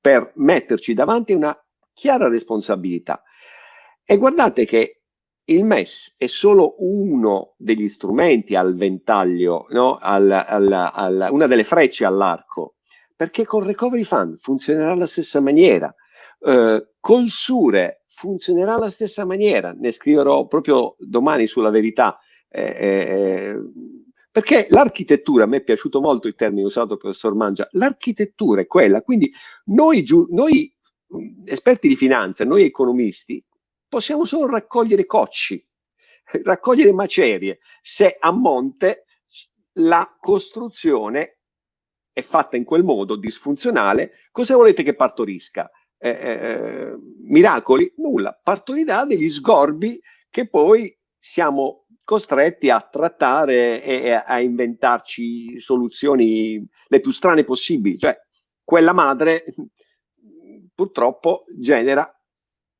per metterci davanti una chiara responsabilità. E guardate che il MES è solo uno degli strumenti al ventaglio, no? al, al, al, una delle frecce all'arco, perché con Recovery Fund funzionerà alla stessa maniera, eh, col Sure funzionerà alla stessa maniera, ne scriverò proprio domani sulla verità, eh, eh, perché l'architettura, a me è piaciuto molto il termine usato dal professor Mangia, l'architettura è quella, quindi noi, noi esperti di finanza, noi economisti, possiamo solo raccogliere cocci, [laughs] raccogliere macerie, se a monte la costruzione è fatta in quel modo, disfunzionale, cosa volete che partorisca? Eh, eh, miracoli? Nulla, partorirà degli sgorbi che poi siamo costretti a trattare e a inventarci soluzioni le più strane possibili. Cioè, quella madre purtroppo genera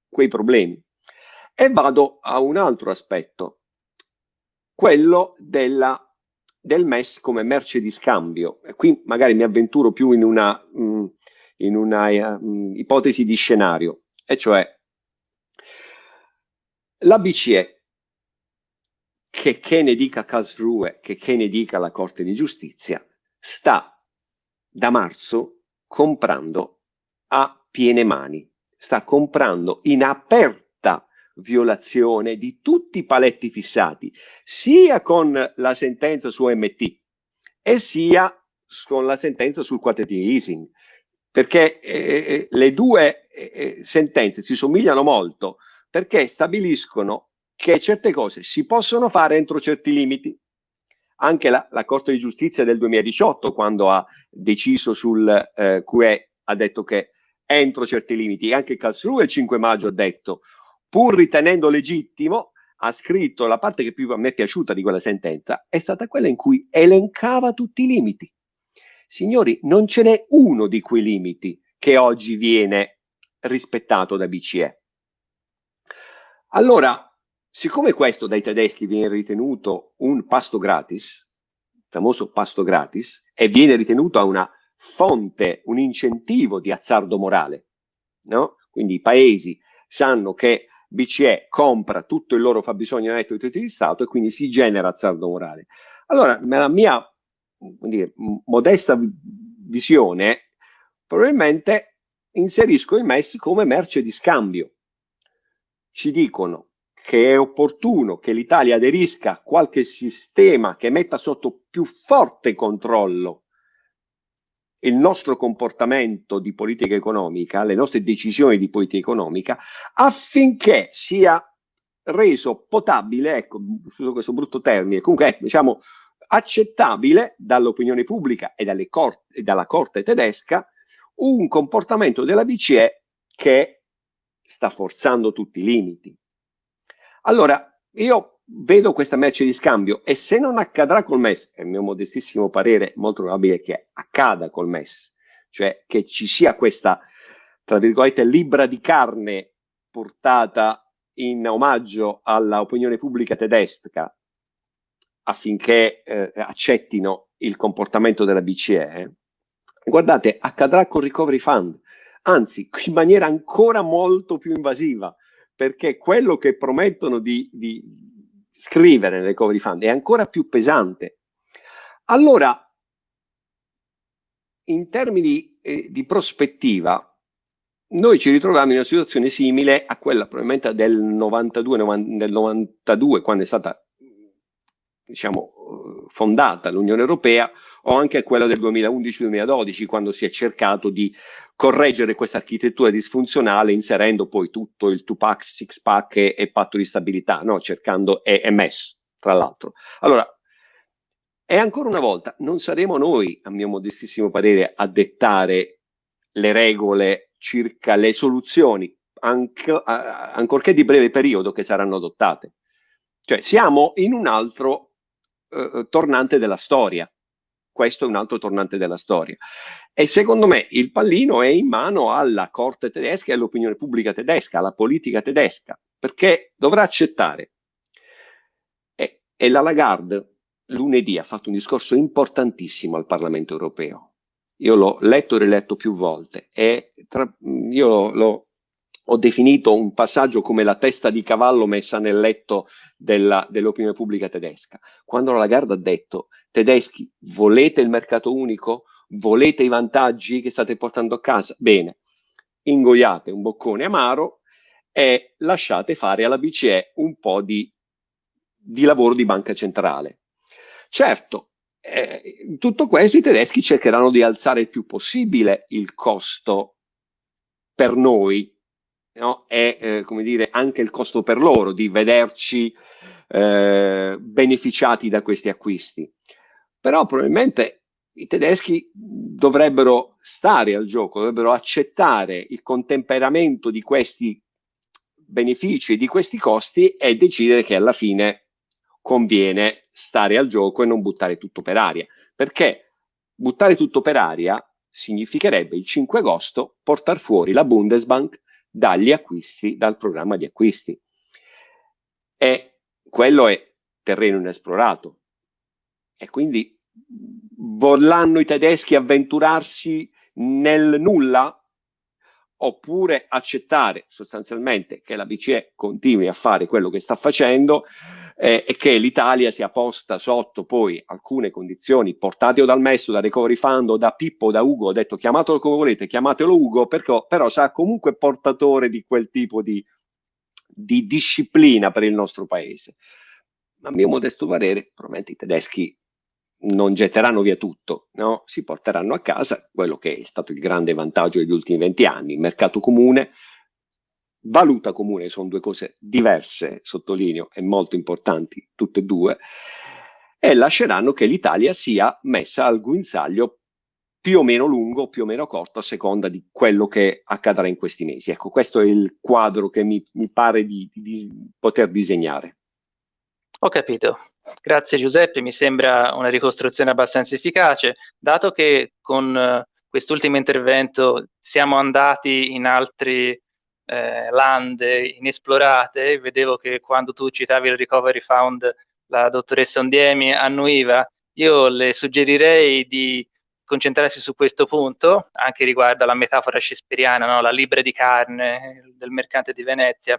quei problemi. E vado a un altro aspetto, quello della, del MES come merce di scambio. E qui magari mi avventuro più in una, mm, in una uh, ipotesi di scenario, e cioè la BCE, che, che ne dica Karlsruhe, che, che ne dica la Corte di Giustizia, sta da marzo comprando a piene mani, sta comprando in aperta violazione di tutti i paletti fissati, sia con la sentenza su MT e sia con la sentenza sul quantitative easing, perché eh, eh, le due eh, eh, sentenze si somigliano molto perché stabiliscono che certe cose si possono fare entro certi limiti. Anche la, la Corte di Giustizia del 2018, quando ha deciso sul eh, QE, ha detto che entro certi limiti. Anche Karlsruhe il 5 maggio ha detto pur ritenendo legittimo, ha scritto la parte che più a me è piaciuta di quella sentenza, è stata quella in cui elencava tutti i limiti. Signori, non ce n'è uno di quei limiti che oggi viene rispettato da BCE. Allora, siccome questo dai tedeschi viene ritenuto un pasto gratis, il famoso pasto gratis, e viene ritenuto una fonte, un incentivo di azzardo morale, no? Quindi i paesi sanno che BCE compra tutto il loro fabbisogno netto di titoli di Stato e quindi si genera azzardo morale. Allora, nella mia dire, modesta visione, probabilmente inserisco il MES come merce di scambio. Ci dicono che è opportuno che l'Italia aderisca a qualche sistema che metta sotto più forte controllo il nostro comportamento di politica economica, le nostre decisioni di politica economica, affinché sia reso potabile, ecco, scuso questo brutto termine, comunque diciamo accettabile dall'opinione pubblica e, cor e dalla Corte tedesca un comportamento della BCE che sta forzando tutti i limiti. Allora, io vedo questa merce di scambio e se non accadrà col MES, è il mio modestissimo parere, molto probabile che accada col MES, cioè che ci sia questa, tra virgolette, libra di carne portata in omaggio all'opinione pubblica tedesca affinché eh, accettino il comportamento della BCE, guardate, accadrà col Recovery Fund, anzi in maniera ancora molto più invasiva, perché quello che promettono di, di scrivere nel recovery fund è ancora più pesante. Allora, in termini eh, di prospettiva, noi ci ritroviamo in una situazione simile a quella probabilmente del 92, del 92 quando è stata diciamo, fondata l'Unione Europea, o anche a quella del 2011-2012, quando si è cercato di correggere questa architettura disfunzionale inserendo poi tutto il 2-pack, 6-pack e, e, patto di stabilità, no? cercando EMS, tra l'altro. Allora, e ancora una volta, non saremo noi, a mio modestissimo parere, a dettare le regole circa le soluzioni, anche, ancorché di breve periodo, che saranno adottate. Cioè, siamo in un altro eh, tornante della storia. Questo è un altro tornante della storia. E secondo me il pallino è in mano alla corte tedesca e all'opinione pubblica tedesca, alla politica tedesca, perché dovrà accettare. E, e la Lagarde lunedì ha fatto un discorso importantissimo al Parlamento europeo. Io l'ho letto e riletto più volte e tra, io l'ho ho definito un passaggio come la testa di cavallo messa nel letto dell'opinione dell pubblica tedesca. Quando la Lagarde ha detto, tedeschi, volete il mercato unico? Volete i vantaggi che state portando a casa? Bene, ingoiate un boccone amaro e lasciate fare alla BCE un po' di, di lavoro di banca centrale. Certo, eh, in tutto questo i tedeschi cercheranno di alzare il più possibile il costo per noi no? è eh, come dire, anche il costo per loro di vederci eh, beneficiati da questi acquisti. Però probabilmente i tedeschi dovrebbero stare al gioco, dovrebbero accettare il contemperamento di questi benefici e di questi costi e decidere che alla fine conviene stare al gioco e non buttare tutto per aria, perché buttare tutto per aria significherebbe il 5 agosto portare fuori la Bundesbank dagli acquisti, dal programma di acquisti. E quello è terreno inesplorato. E quindi vorranno i tedeschi avventurarsi nel nulla? Oppure accettare sostanzialmente che la BCE continui a fare quello che sta facendo eh, e che l'Italia sia posta sotto poi alcune condizioni portate o dal Messo, da Recovery Fund o da Pippo o da Ugo, ho detto chiamatelo come volete, chiamatelo Ugo, perché, però sarà comunque portatore di quel tipo di, di disciplina per il nostro paese. A mio modesto parere, probabilmente i tedeschi non getteranno via tutto, no? si porteranno a casa quello che è stato il grande vantaggio degli ultimi 20 anni, mercato comune, valuta comune, sono due cose diverse, sottolineo, e molto importanti, tutte e due, e lasceranno che l'Italia sia messa al guinzaglio più o meno lungo, più o meno corto, a seconda di quello che accadrà in questi mesi. Ecco, questo è il quadro che mi, mi pare di, di poter disegnare. Ho capito. Grazie Giuseppe, mi sembra una ricostruzione abbastanza efficace, dato che con uh, quest'ultimo intervento siamo andati in altri eh, lande inesplorate, vedevo che quando tu citavi il Recovery Fund la dottoressa Ondiemi annuiva, io le suggerirei di concentrarsi su questo punto, anche riguardo alla metafora shakespeariana, no? la libra di carne del mercante di Venezia,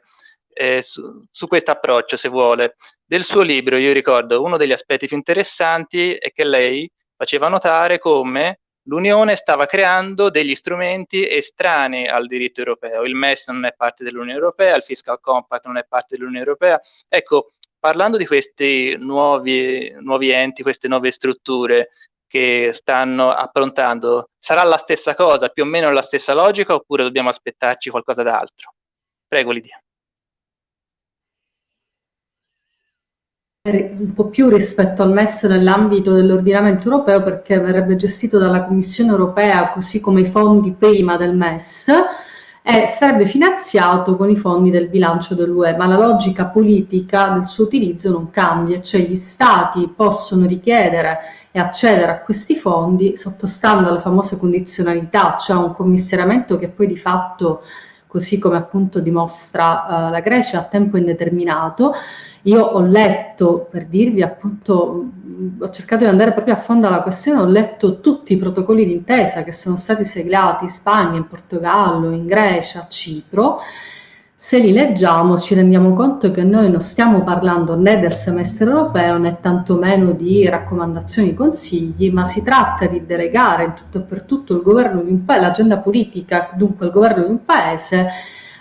eh, su, su questo approccio, se vuole. Del suo libro, io ricordo, uno degli aspetti più interessanti è che lei faceva notare come l'Unione stava creando degli strumenti estranei al diritto europeo. Il MES non è parte dell'Unione Europea, il Fiscal Compact non è parte dell'Unione Europea. Ecco, parlando di questi nuovi, nuovi enti, queste nuove strutture che stanno approntando, sarà la stessa cosa, più o meno la stessa logica, oppure dobbiamo aspettarci qualcosa d'altro? Prego, Lidia. Un po' più rispetto al MES nell'ambito dell'ordinamento europeo perché verrebbe gestito dalla Commissione europea così come i fondi prima del MES e sarebbe finanziato con i fondi del bilancio dell'UE, ma la logica politica del suo utilizzo non cambia, cioè gli stati possono richiedere e accedere a questi fondi sottostando alle famose condizionalità, cioè un commissariamento che poi di fatto, così come appunto dimostra uh, la Grecia, a tempo indeterminato, io ho letto, per dirvi appunto, ho cercato di andare proprio a fondo alla questione, ho letto tutti i protocolli d'intesa che sono stati siglati in Spagna, in Portogallo, in Grecia, a Cipro. Se li leggiamo ci rendiamo conto che noi non stiamo parlando né del semestre europeo né tantomeno di raccomandazioni e consigli, ma si tratta di delegare in tutto e per tutto il governo di un paese, l'agenda politica, dunque il governo di un paese,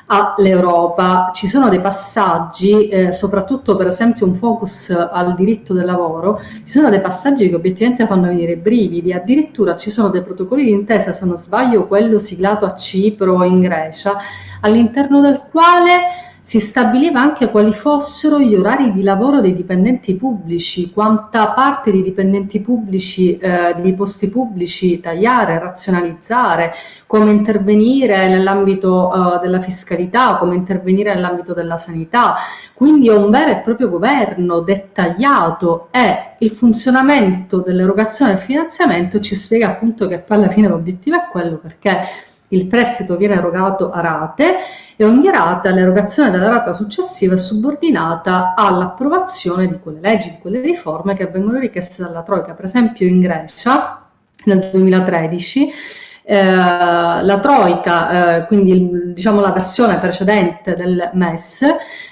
all'Europa. Ci sono dei passaggi, eh, soprattutto per esempio un focus al diritto del lavoro, ci sono dei passaggi che obiettivamente fanno venire brividi, addirittura ci sono dei protocolli di intesa, se non sbaglio quello siglato a Cipro in Grecia, all'interno del quale si stabiliva anche quali fossero gli orari di lavoro dei dipendenti pubblici, quanta parte di dipendenti pubblici, eh, di posti pubblici tagliare, razionalizzare, come intervenire nell'ambito eh, della fiscalità, come intervenire nell'ambito della sanità. Quindi è un vero e proprio governo dettagliato e il funzionamento dell'erogazione del finanziamento ci spiega appunto che poi alla fine l'obiettivo è quello perché il prestito viene erogato a rate e ogni rata, l'erogazione della rata successiva è subordinata all'approvazione di quelle leggi, di quelle riforme che vengono richieste dalla Troica. Per esempio in Grecia nel 2013 eh, la Troica, eh, quindi diciamo la versione precedente del MES,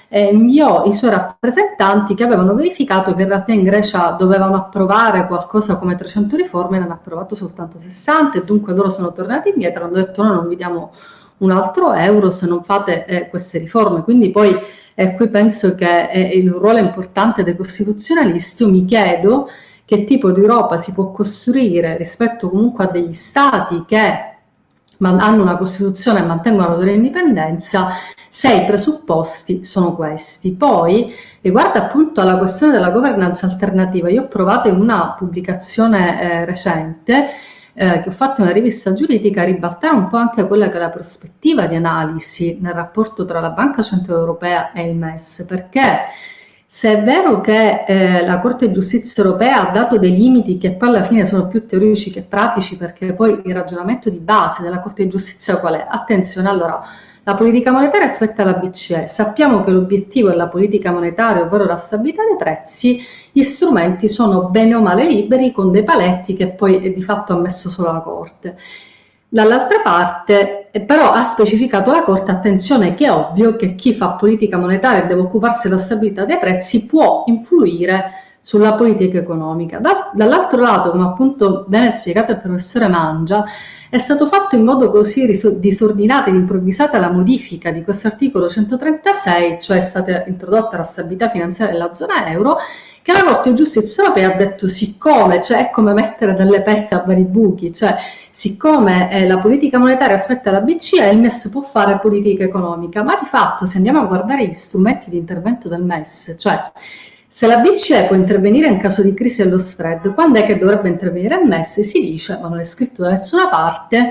eh, inviò i suoi rappresentanti che avevano verificato che in realtà in Grecia dovevano approvare qualcosa come 300 riforme, ne hanno approvato soltanto 60 e dunque loro sono tornati indietro, hanno detto no, non vi diamo un altro euro se non fate eh, queste riforme. Quindi poi eh, qui penso che è il ruolo importante dei costituzionalisti, io mi chiedo che tipo di Europa si può costruire rispetto comunque a degli stati che hanno una Costituzione e mantengono la loro indipendenza se i presupposti sono questi. Poi, riguardo appunto alla questione della governance alternativa, io ho provato in una pubblicazione eh, recente eh, che ho fatto una rivista giuridica ribaltare un po' anche quella che è la prospettiva di analisi nel rapporto tra la Banca Centrale Europea e il MES, perché se è vero che eh, la Corte di Giustizia Europea ha dato dei limiti che poi alla fine sono più teorici che pratici, perché poi il ragionamento di base della Corte di Giustizia qual è? Attenzione, allora, la politica monetaria aspetta la BCE, sappiamo che l'obiettivo è la politica monetaria, ovvero la stabilità dei prezzi, gli strumenti sono bene o male liberi con dei paletti che poi è di fatto ha messo solo la Corte. Dall'altra parte, eh, però ha specificato la Corte, attenzione che è ovvio che chi fa politica monetaria e deve occuparsi della stabilità dei prezzi può influire sulla politica economica. Da, dall'altro lato, come appunto bene spiegato il professore Mangia, è stato fatto in modo così disordinato ed improvvisata la modifica di questo articolo 136, cioè è stata introdotta la stabilità finanziaria della zona euro, di Giustizia Europea ha detto siccome, cioè è come mettere delle pezze a vari buchi, cioè siccome eh, la politica monetaria aspetta la BCE, il MES può fare politica economica, ma di fatto se andiamo a guardare gli strumenti di intervento del MES, cioè se la BCE può intervenire in caso di crisi dello spread, quando è che dovrebbe intervenire il MES? Si dice, ma non è scritto da nessuna parte,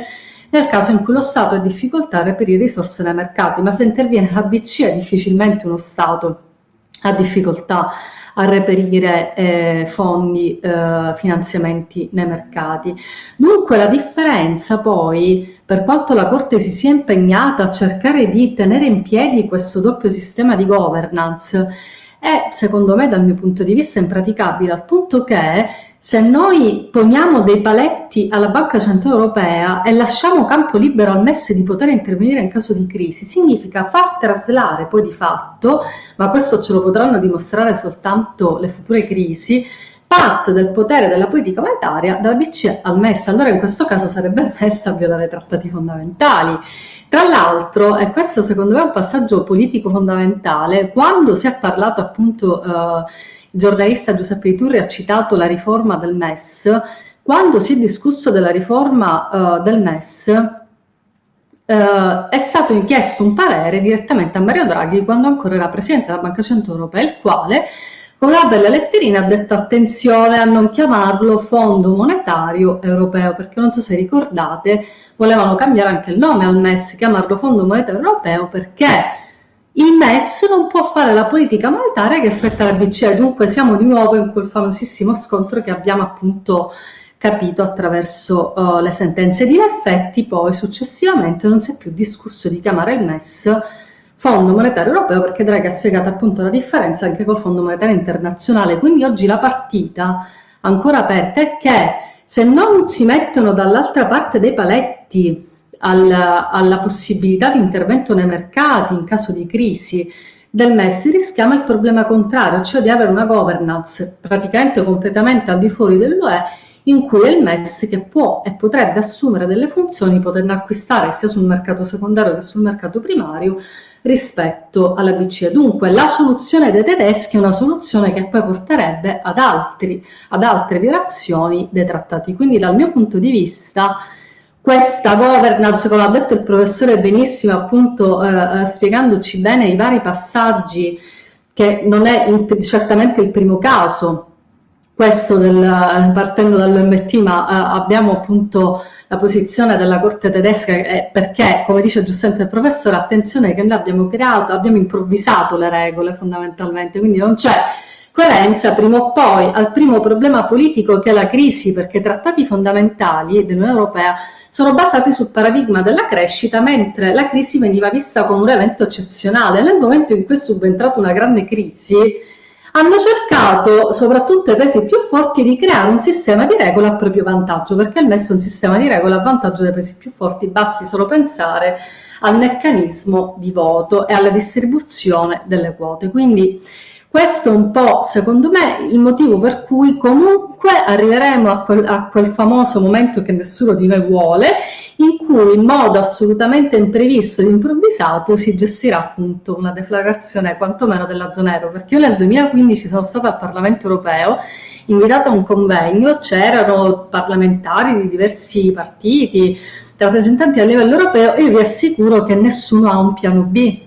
nel caso in cui lo Stato ha difficoltà a reperire risorse nei mercati, ma se interviene la BCE difficilmente uno Stato ha difficoltà a reperire eh, fondi, eh, finanziamenti nei mercati. Dunque la differenza poi, per quanto la Corte si sia impegnata a cercare di tenere in piedi questo doppio sistema di governance, è secondo me dal mio punto di vista impraticabile al punto che se noi poniamo dei paletti alla Banca Centrale Europea e lasciamo campo libero al MES di poter intervenire in caso di crisi, significa far traslare poi di fatto, ma questo ce lo potranno dimostrare soltanto le future crisi, parte del potere della politica monetaria dalla BCE al MES. Allora in questo caso sarebbe [laughs] il MES a violare i trattati fondamentali. Tra l'altro, e questo secondo me è un passaggio politico fondamentale, quando si è parlato appunto... Eh, il giornalista Giuseppe Iturri ha citato la riforma del MES, quando si è discusso della riforma uh, del MES uh, è stato chiesto un parere direttamente a Mario Draghi quando ancora era Presidente della Banca Centrale Europea, il quale con una bella letterina ha detto attenzione a non chiamarlo Fondo Monetario Europeo, perché non so se ricordate, volevano cambiare anche il nome al MES, chiamarlo Fondo Monetario Europeo perché il MES non può fare la politica monetaria che aspetta la BCE, dunque siamo di nuovo in quel famosissimo scontro che abbiamo appunto capito attraverso uh, le sentenze. Di effetti, poi successivamente non si è più discusso di chiamare il MES Fondo Monetario Europeo perché Draghi ha spiegato appunto la differenza anche col Fondo Monetario Internazionale, quindi oggi la partita ancora aperta è che se non si mettono dall'altra parte dei paletti alla, alla possibilità di intervento nei mercati in caso di crisi del MES rischiamo il problema contrario, cioè di avere una governance praticamente completamente al di fuori dell'UE in cui è il MES che può e potrebbe assumere delle funzioni potendo acquistare sia sul mercato secondario che sul mercato primario rispetto alla BCE. Dunque la soluzione dei tedeschi è una soluzione che poi porterebbe ad, altri, ad altre violazioni dei trattati. Quindi dal mio punto di vista questa governance, come ha detto il professore benissimo, appunto eh, eh, spiegandoci bene i vari passaggi, che non è il, certamente il primo caso, questo del, partendo dall'OMT, ma eh, abbiamo appunto la posizione della Corte tedesca eh, perché, come dice giustamente il professore, attenzione che noi abbiamo creato, abbiamo improvvisato le regole fondamentalmente, quindi non c'è coerenza prima o poi al primo problema politico che è la crisi, perché i trattati fondamentali dell'Unione Europea sono basati sul paradigma della crescita, mentre la crisi veniva vista come un evento eccezionale. Nel momento in cui è subentrata una grande crisi, hanno cercato, soprattutto i paesi più forti, di creare un sistema di regole a proprio vantaggio, perché il messo un sistema di regole a vantaggio dei paesi più forti, basti solo pensare al meccanismo di voto e alla distribuzione delle quote. Quindi questo è un po', secondo me, il motivo per cui comunque arriveremo a quel, a quel, famoso momento che nessuno di noi vuole, in cui in modo assolutamente imprevisto ed improvvisato si gestirà appunto una deflagrazione quantomeno della zona euro, perché io nel 2015 sono stata al Parlamento europeo invitata a un convegno, c'erano parlamentari di diversi partiti, rappresentanti a livello europeo, io vi assicuro che nessuno ha un piano B,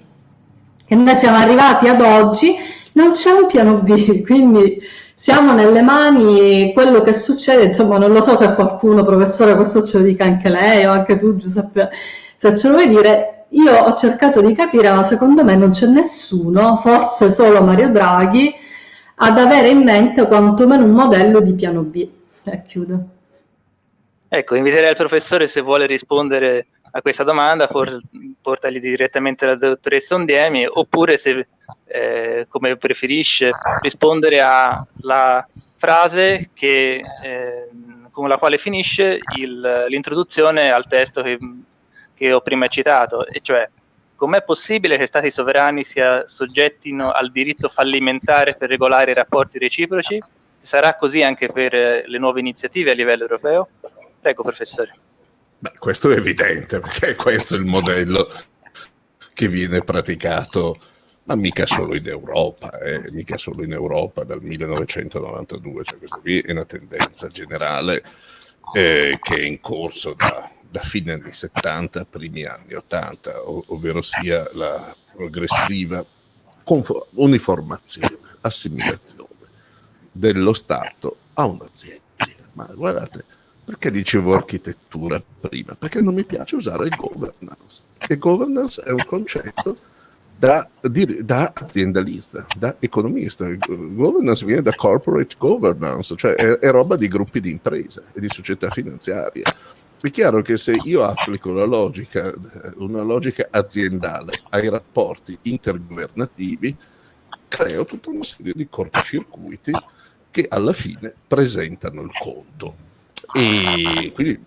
che noi siamo arrivati ad oggi, non c'è un piano B, [laughs] quindi siamo nelle mani, quello che succede, insomma non lo so se qualcuno, professore, questo ce lo dica anche lei o anche tu Giuseppe, se ce lo vuoi dire, io ho cercato di capire, ma secondo me non c'è nessuno, forse solo Mario Draghi, ad avere in mente quantomeno un modello di piano B. E chiudo. Ecco, inviterei il professore se vuole rispondere a questa domanda, por portagli direttamente la dottoressa Ondiemi, oppure se, eh, come preferisce, rispondere alla frase che, eh, con la quale finisce l'introduzione al testo che, che ho prima citato, e cioè com'è possibile che stati sovrani si soggettino al diritto fallimentare per regolare i rapporti reciproci? Sarà così anche per le nuove iniziative a livello europeo? Prego, professore. Beh, questo è evidente, perché questo è il modello che viene praticato, ma mica solo in Europa, eh, mica solo in Europa dal 1992, cioè questa qui è una tendenza generale eh, che è in corso da da fine anni 70, primi anni 80, ov ovvero sia la progressiva uniformazione, assimilazione dello Stato a un'azienda. Ma guardate, perché dicevo architettura prima? Perché non mi piace usare governance. E governance è un concetto da, da, aziendalista, da economista. Governance viene da corporate governance, cioè è, è roba di gruppi di impresa e di società finanziarie è chiaro che se io applico la logica, una logica aziendale ai rapporti intergovernativi, creo tutta una serie di cortocircuiti che alla fine presentano il conto. E quindi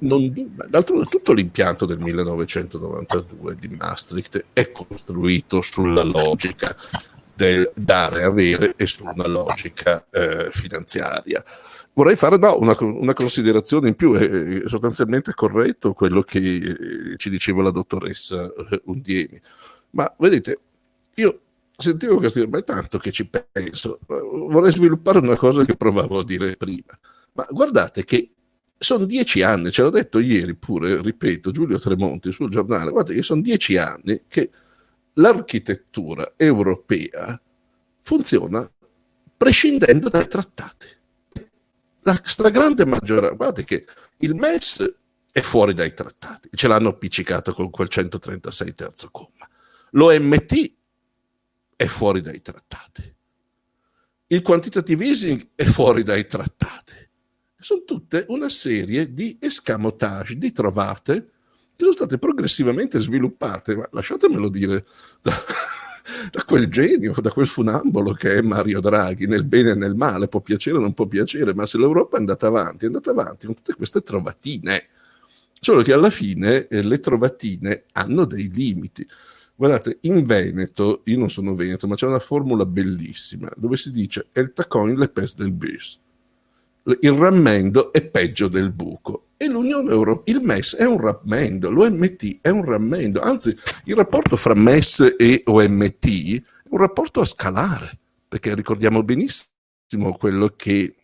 non, d'altronde tutto l'impianto del 1992 di Maastricht è costruito sulla logica del dare avere e su una logica eh, finanziaria. Vorrei fare no, una, una, considerazione in più, è sostanzialmente corretto quello che eh, ci diceva la dottoressa eh, Undiemi, ma vedete, io sentivo questo dire, ma è tanto che ci penso, vorrei sviluppare una cosa che provavo a dire prima, ma guardate che sono dieci anni, ce l'ho detto ieri pure, ripeto, Giulio Tremonti sul giornale, guardate che sono dieci anni che l'architettura europea funziona prescindendo dai trattati la stragrande maggioranza, guardate che il MES è fuori dai trattati, ce l'hanno appiccicato con quel 136 terzo comma. L'OMT è fuori dai trattati. Il quantitative easing è fuori dai trattati. Sono tutte una serie di escamotage, di trovate che sono state progressivamente sviluppate, ma lasciatemelo dire, [laughs] da quel genio, da quel funambolo che è Mario Draghi, nel bene e nel male, può piacere o non può piacere, ma se l'Europa è andata avanti, è andata avanti con tutte queste trovatine. Solo che alla fine eh, le trovatine hanno dei limiti. Guardate, in Veneto, io non sono veneto, ma c'è una formula bellissima dove si dice el tacoin le pes del bus. Il rammendo è peggio del buco e l'Unione Europea, il MES è un rammendo, l'OMT è un rammendo, anzi il rapporto fra MES e OMT è un rapporto a scalare, perché ricordiamo benissimo quello che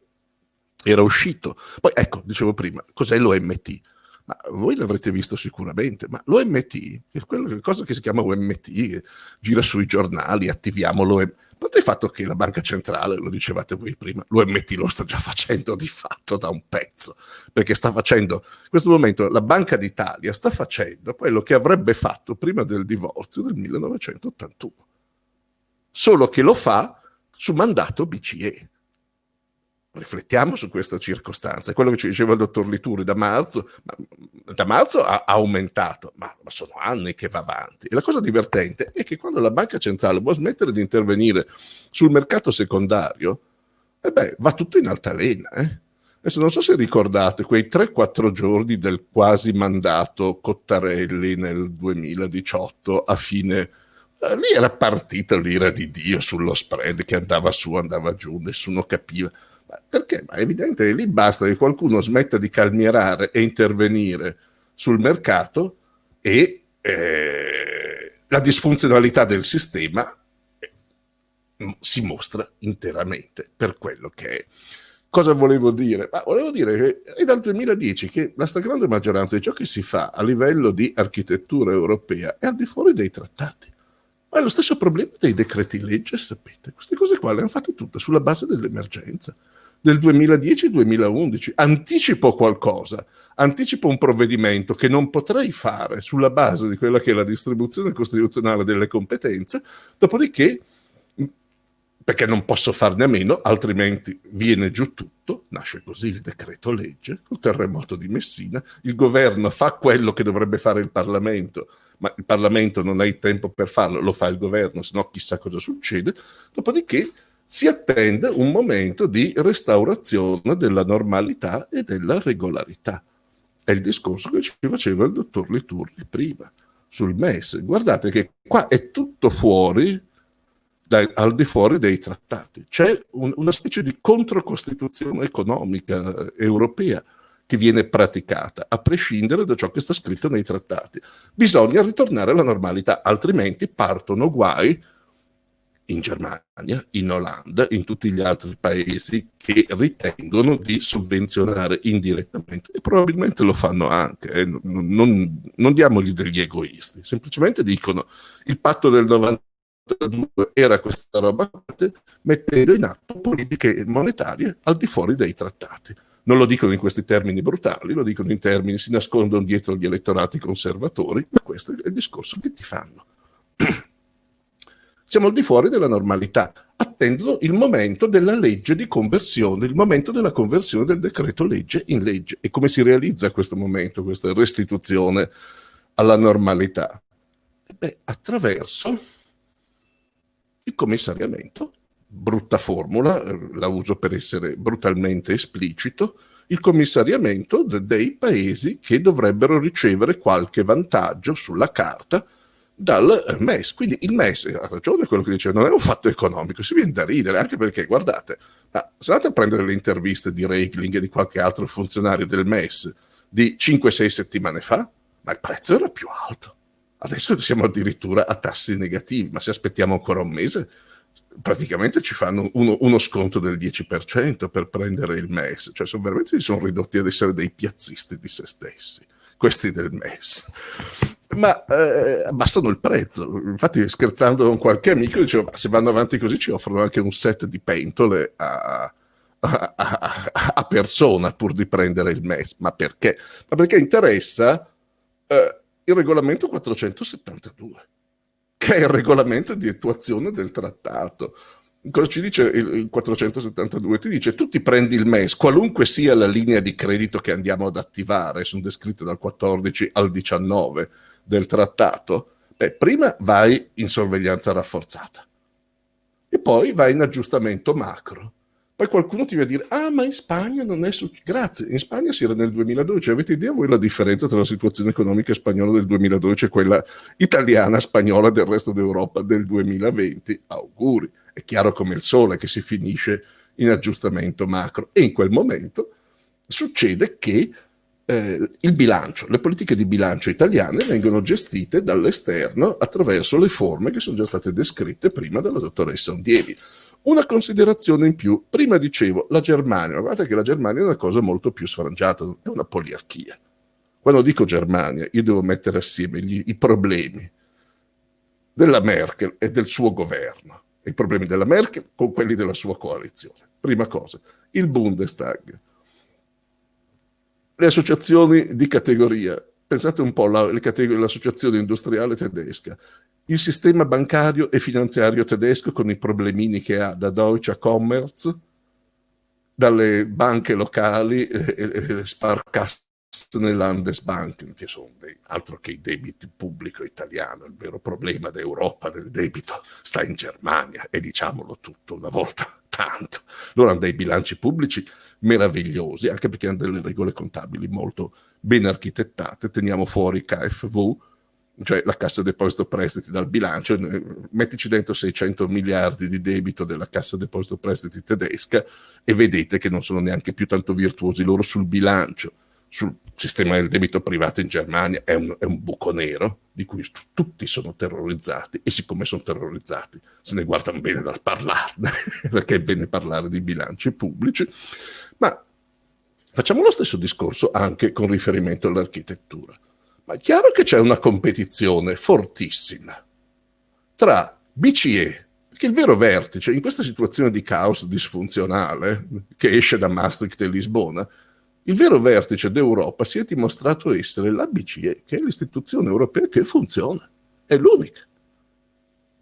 era uscito. Poi ecco, dicevo prima, cos'è l'OMT? Ma voi l'avrete visto sicuramente, ma l'OMT, è quella cosa che si chiama OMT, gira sui giornali, attiviamo l'OMT, parte il fatto che la banca centrale, lo dicevate voi prima, l'UMT lo sta già facendo di fatto da un pezzo, perché sta facendo, in questo momento la Banca d'Italia sta facendo quello che avrebbe fatto prima del divorzio del 1981, solo che lo fa su mandato BCE. Riflettiamo su questa circostanza, è quello che ci diceva il dottor Lituri da marzo, da marzo ha, aumentato, ma, ma, sono anni che va avanti. E la cosa divertente è che quando la banca centrale vuole smettere di intervenire sul mercato secondario, eh beh, va tutto in altalena. Eh? Adesso non so se ricordate quei 3-4 giorni del quasi mandato Cottarelli nel 2018 a fine eh, lì era partita l'ira di Dio sullo spread che andava su, andava giù, nessuno capiva. Perché? Ma è evidente che lì basta che qualcuno smetta di calmierare e intervenire sul mercato e eh, la disfunzionalità del sistema eh, si mostra interamente per quello che è. cosa volevo dire? Ma volevo dire che è dal 2010 che la stragrande maggioranza di ciò che si fa a livello di architettura europea è al di fuori dei trattati. Ma è lo stesso problema dei decreti legge, sapete. Queste cose qua le hanno fatte tutte sulla base dell'emergenza del 2010-2011. Anticipo qualcosa, anticipo un provvedimento che non potrei fare sulla base di quella che è la distribuzione costituzionale delle competenze, dopodiché perché non posso farne a meno, altrimenti viene giù tutto, nasce così il decreto legge, il terremoto di Messina, il governo fa quello che dovrebbe fare il Parlamento, ma il Parlamento non ha il tempo per farlo, lo fa il governo, se no chissà cosa succede, dopodiché si attende un momento di restaurazione della normalità e della regolarità. È il discorso che ci faceva il dottor Liturri prima, sul MES. Guardate che qua è tutto fuori dai, al di fuori dei trattati. C'è un, una specie di controcostituzione economica eh, europea che viene praticata, a prescindere da ciò che sta scritto nei trattati. Bisogna ritornare alla normalità, altrimenti partono guai in Germania, in Olanda, in tutti gli altri paesi che ritengono di sovvenzionare indirettamente e probabilmente lo fanno anche, eh. non, non, non diamogli degli egoisti, semplicemente dicono il patto del 90 era questa roba mettendo in atto politiche monetarie al di fuori dei trattati. Non lo dicono in questi termini brutali, lo dicono in termini, si nascondono dietro gli elettorati conservatori, ma questo è il discorso che ti fanno. [clears throat] Siamo al di fuori della normalità, attendono il momento della legge di conversione, il momento della conversione del decreto legge in legge. E come si realizza questo momento, questa restituzione alla normalità? Beh, attraverso il commissariamento, brutta formula, la uso per essere brutalmente esplicito, il commissariamento dei paesi che dovrebbero ricevere qualche vantaggio sulla carta dal MES. Quindi il MES, ha ragione quello che dice, non è un fatto economico, si viene da ridere, anche perché, guardate, se andate a prendere le interviste di Regling e di qualche altro funzionario del MES di 5-6 settimane fa, ma il prezzo era più alto. Adesso siamo addirittura a tassi negativi, ma se aspettiamo ancora un mese, praticamente ci fanno uno, uno sconto del 10% per prendere il MES. Cioè, sono veramente si sono ridotti ad essere dei piazzisti di se stessi, questi del MES. Ma eh, abbassano il prezzo. Infatti, scherzando con qualche amico, dicevo, se vanno avanti così ci offrono anche un set di pentole a, a, a, a persona pur di prendere il MES. Ma perché? Ma perché interessa... Eh, il regolamento 472, che è il regolamento di attuazione del trattato. Cosa ci dice il 472? Ti dice tu ti prendi il MES, qualunque sia la linea di credito che andiamo ad attivare, sono descritte dal 14 al 19 del trattato, beh, prima vai in sorveglianza rafforzata e poi vai in aggiustamento macro poi qualcuno ti va a dire, ah ma in Spagna non è successo. Grazie, in Spagna si era nel 2012. Avete idea voi la differenza tra la situazione economica spagnola del 2012 e quella italiana, spagnola del resto d'Europa del 2020? Auguri. È chiaro come il sole che si finisce in aggiustamento macro. E in quel momento succede che eh, il bilancio, le politiche di bilancio italiane vengono gestite dall'esterno attraverso le forme che sono già state descritte prima dalla dottoressa Ondievi. Una considerazione in più, prima dicevo la Germania, ma guardate che la Germania è una cosa molto più sfrangiata, è una poliarchia. Quando dico Germania, io devo mettere assieme gli, i problemi della Merkel e del suo governo, i problemi della Merkel con quelli della sua coalizione. Prima cosa, il Bundestag, le associazioni di categoria, pensate un po' all'associazione industriale tedesca, il sistema bancario e finanziario tedesco con i problemini che ha da Deutsche Commerz, dalle banche locali e, e le Sparkassen e Landesbanken, che sono dei, altro che i debiti pubblico italiano, il vero problema d'Europa del debito sta in Germania e diciamolo tutto una volta [laughs] tanto. Loro hanno dei bilanci pubblici meravigliosi, anche perché hanno delle regole contabili molto ben architettate, teniamo fuori KFV, cioè la Cassa Deposito Prestiti dal bilancio, mettici dentro 600 miliardi di debito della Cassa Deposito Prestiti tedesca e vedete che non sono neanche più tanto virtuosi loro sul bilancio, sul sistema del debito privato in Germania è un, è un buco nero, di cui tutti sono terrorizzati e siccome sono terrorizzati se ne guardano bene dal parlarne, [laughs] perché è bene parlare di bilanci pubblici, ma facciamo lo stesso discorso anche con riferimento all'architettura. Ma è chiaro che c'è una competizione fortissima tra BCE, perché il vero vertice in questa situazione di caos disfunzionale che esce da Maastricht e Lisbona, il vero vertice d'Europa si è dimostrato essere la BCE, che è l'istituzione europea che funziona, è l'unica.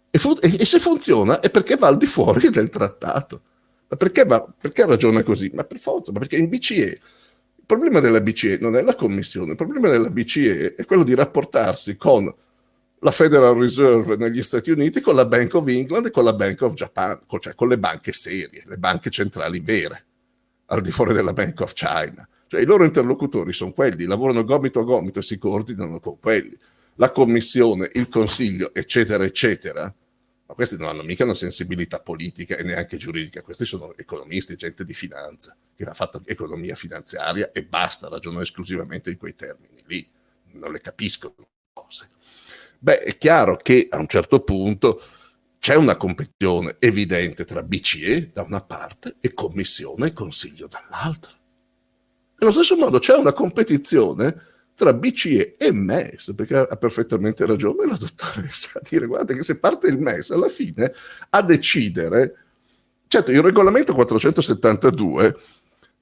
E, fu e, se funziona è perché va al di fuori del trattato. Ma perché, va, perché ragiona così? Ma per forza, ma perché in BCE il problema della BCE non è la commissione, il problema della BCE è quello di rapportarsi con la Federal Reserve negli Stati Uniti, con la Bank of England e con la Bank of Japan, cioè con le banche serie, le banche centrali vere, al di fuori della Bank of China. Cioè i loro interlocutori sono quelli, lavorano gomito a gomito e si coordinano con quelli. La commissione, il consiglio, eccetera, eccetera. Ma questi non hanno mica una sensibilità politica e neanche giuridica, questi sono economisti, gente di finanza, che ha fatto economia finanziaria e basta, ragionano esclusivamente in quei termini lì, non le capiscono cose. Beh, è chiaro che a un certo punto c'è una competizione evidente tra BCE da una parte e Commissione e Consiglio dall'altra. Nello stesso modo c'è una competizione tra BCE e MES, perché ha perfettamente ragione la dottoressa a dire guardate che se parte il MES alla fine a decidere, certo il regolamento 472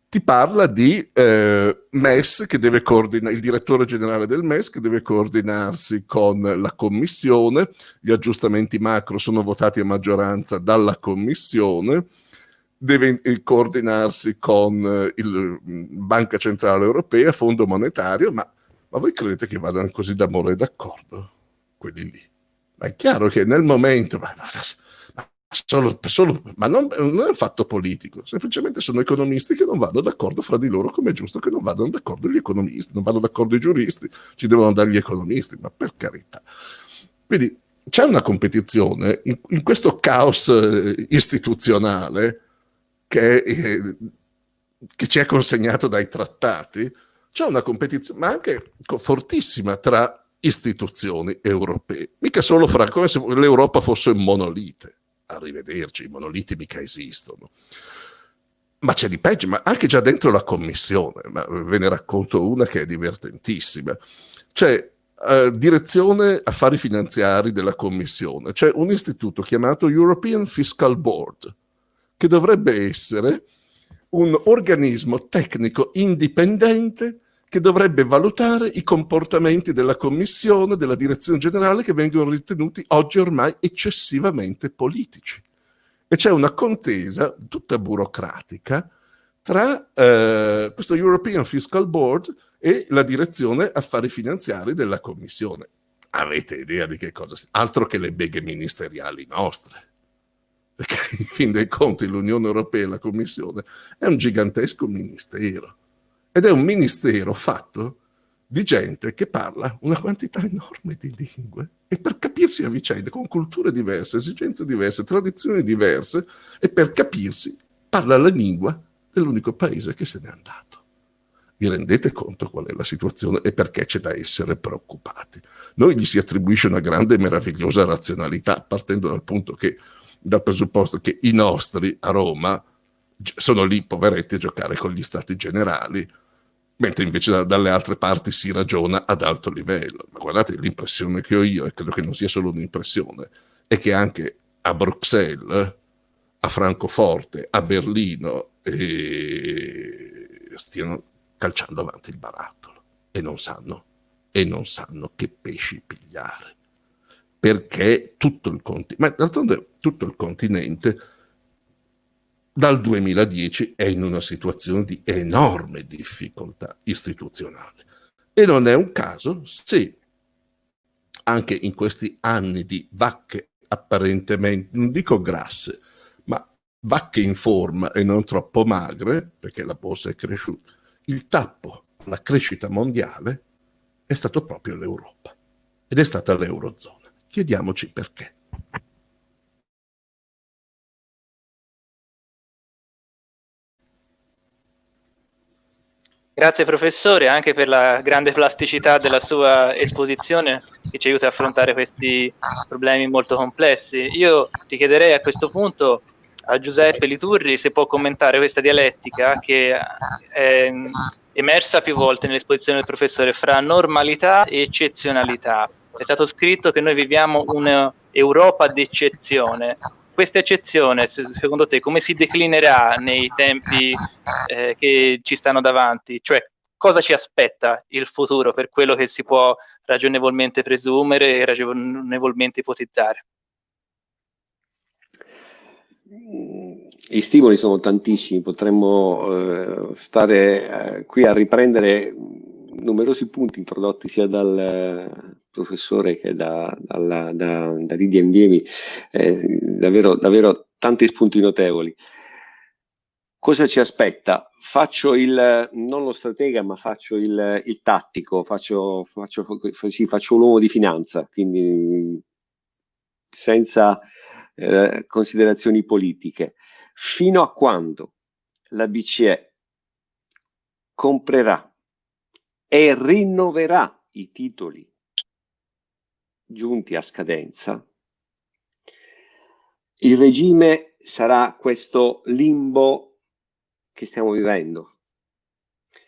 ti parla di eh, MES che deve coordinare, il direttore generale del MES che deve coordinarsi con la commissione, gli aggiustamenti macro sono votati a maggioranza dalla commissione, deve coordinarsi con eh, il mm, Banca Centrale Europea, Fondo Monetario, ma, ma voi credete che vadano così d'amore e d'accordo? Quelli lì. Ma è chiaro che nel momento, ma, ma, solo, solo, ma non, non, è un fatto politico, semplicemente sono economisti che non vanno d'accordo fra di loro, come è giusto che non vadano d'accordo gli economisti, non vanno d'accordo i giuristi, ci devono dare gli economisti, ma per carità. Quindi c'è una competizione in, in questo caos eh, istituzionale che, eh, che ci è consegnato dai trattati, c'è una competizione, ma anche fortissima tra istituzioni europee, mica solo fra, come se l'Europa fosse un monolite. Arrivederci, i monoliti mica esistono. Ma c'è di peggio, ma anche già dentro la commissione, ma ve ne racconto una che è divertentissima. C'è uh, direzione affari finanziari della commissione, c'è un istituto chiamato European Fiscal Board, che dovrebbe essere un organismo tecnico indipendente che dovrebbe valutare i comportamenti della Commissione, della Direzione Generale, che vengono ritenuti oggi ormai eccessivamente politici. E c'è una contesa tutta burocratica tra eh, questo European Fiscal Board e la Direzione Affari Finanziari della Commissione. Avete idea di che cosa? Altro che le beghe ministeriali nostre perché in fin dei conti l'Unione Europea e la Commissione è un gigantesco ministero ed è un ministero fatto di gente che parla una quantità enorme di lingue e per capirsi a vicenda con culture diverse, esigenze diverse, tradizioni diverse e per capirsi parla la lingua dell'unico paese che se n'è andato. Vi rendete conto qual è la situazione e perché c'è da essere preoccupati? Noi gli si attribuisce una grande e meravigliosa razionalità partendo dal punto che dal presupposto che i nostri a Roma sono lì, poveretti, a giocare con gli stati generali, mentre invece da, dalle altre parti si ragiona ad alto livello. Ma guardate, l'impressione che ho io, e credo che non sia solo un'impressione, è che anche a Bruxelles, a Francoforte, a Berlino, eh, stiano calciando avanti il barattolo e non sanno, e non sanno che pesci pigliare perché tutto il continente, ma d'altronde tutto il continente dal 2010 è in una situazione di enorme difficoltà istituzionale. E non è un caso se anche in questi anni di vacche apparentemente, non dico grasse, ma vacche in forma e non troppo magre, perché la borsa è cresciuta, il tappo alla crescita mondiale è stato proprio l'Europa ed è stata l'Eurozona. Chiediamoci perché. Grazie professore anche per la grande plasticità della sua esposizione che ci aiuta a affrontare questi problemi molto complessi. Io ti chiederei a questo punto a Giuseppe Liturri se può commentare questa dialettica che è emersa più volte nell'esposizione del professore fra normalità e eccezionalità. È stato scritto che noi viviamo un'Europa d'eccezione questa eccezione, secondo te, come si declinerà nei tempi eh, che ci stanno davanti? Cioè, cosa ci aspetta il futuro per quello che si può ragionevolmente presumere e ragionevolmente ipotizzare? I stimoli sono tantissimi, potremmo eh, stare eh, qui a riprendere numerosi punti introdotti sia dal eh, professore che da, dalla, da, da Lidia Indiemi, eh, davvero, davvero tanti spunti notevoli. Cosa ci aspetta? Faccio il, non lo stratega, ma faccio il, il tattico, faccio, faccio, sì, faccio l'uomo di finanza, quindi senza eh, considerazioni politiche. Fino a quando la BCE comprerà e rinnoverà i titoli giunti a scadenza, il regime sarà questo limbo che stiamo vivendo.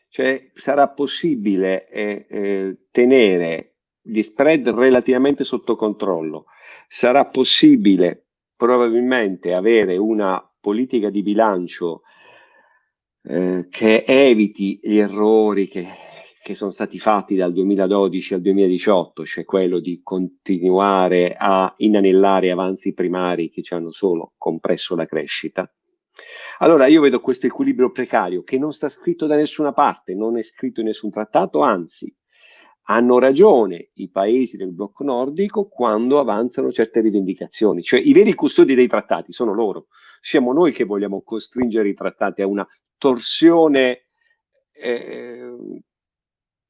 Cioè sarà possibile eh, eh, tenere gli spread relativamente sotto controllo, sarà possibile probabilmente avere una politica di bilancio eh, che eviti gli errori che che sono stati fatti dal 2012 al 2018, cioè quello di continuare a inanellare avanzi primari che ci hanno solo compresso la crescita. Allora io vedo questo equilibrio precario che non sta scritto da nessuna parte, non è scritto in nessun trattato, anzi hanno ragione i paesi del blocco nordico quando avanzano certe rivendicazioni, cioè i veri custodi dei trattati sono loro, siamo noi che vogliamo costringere i trattati a una torsione eh,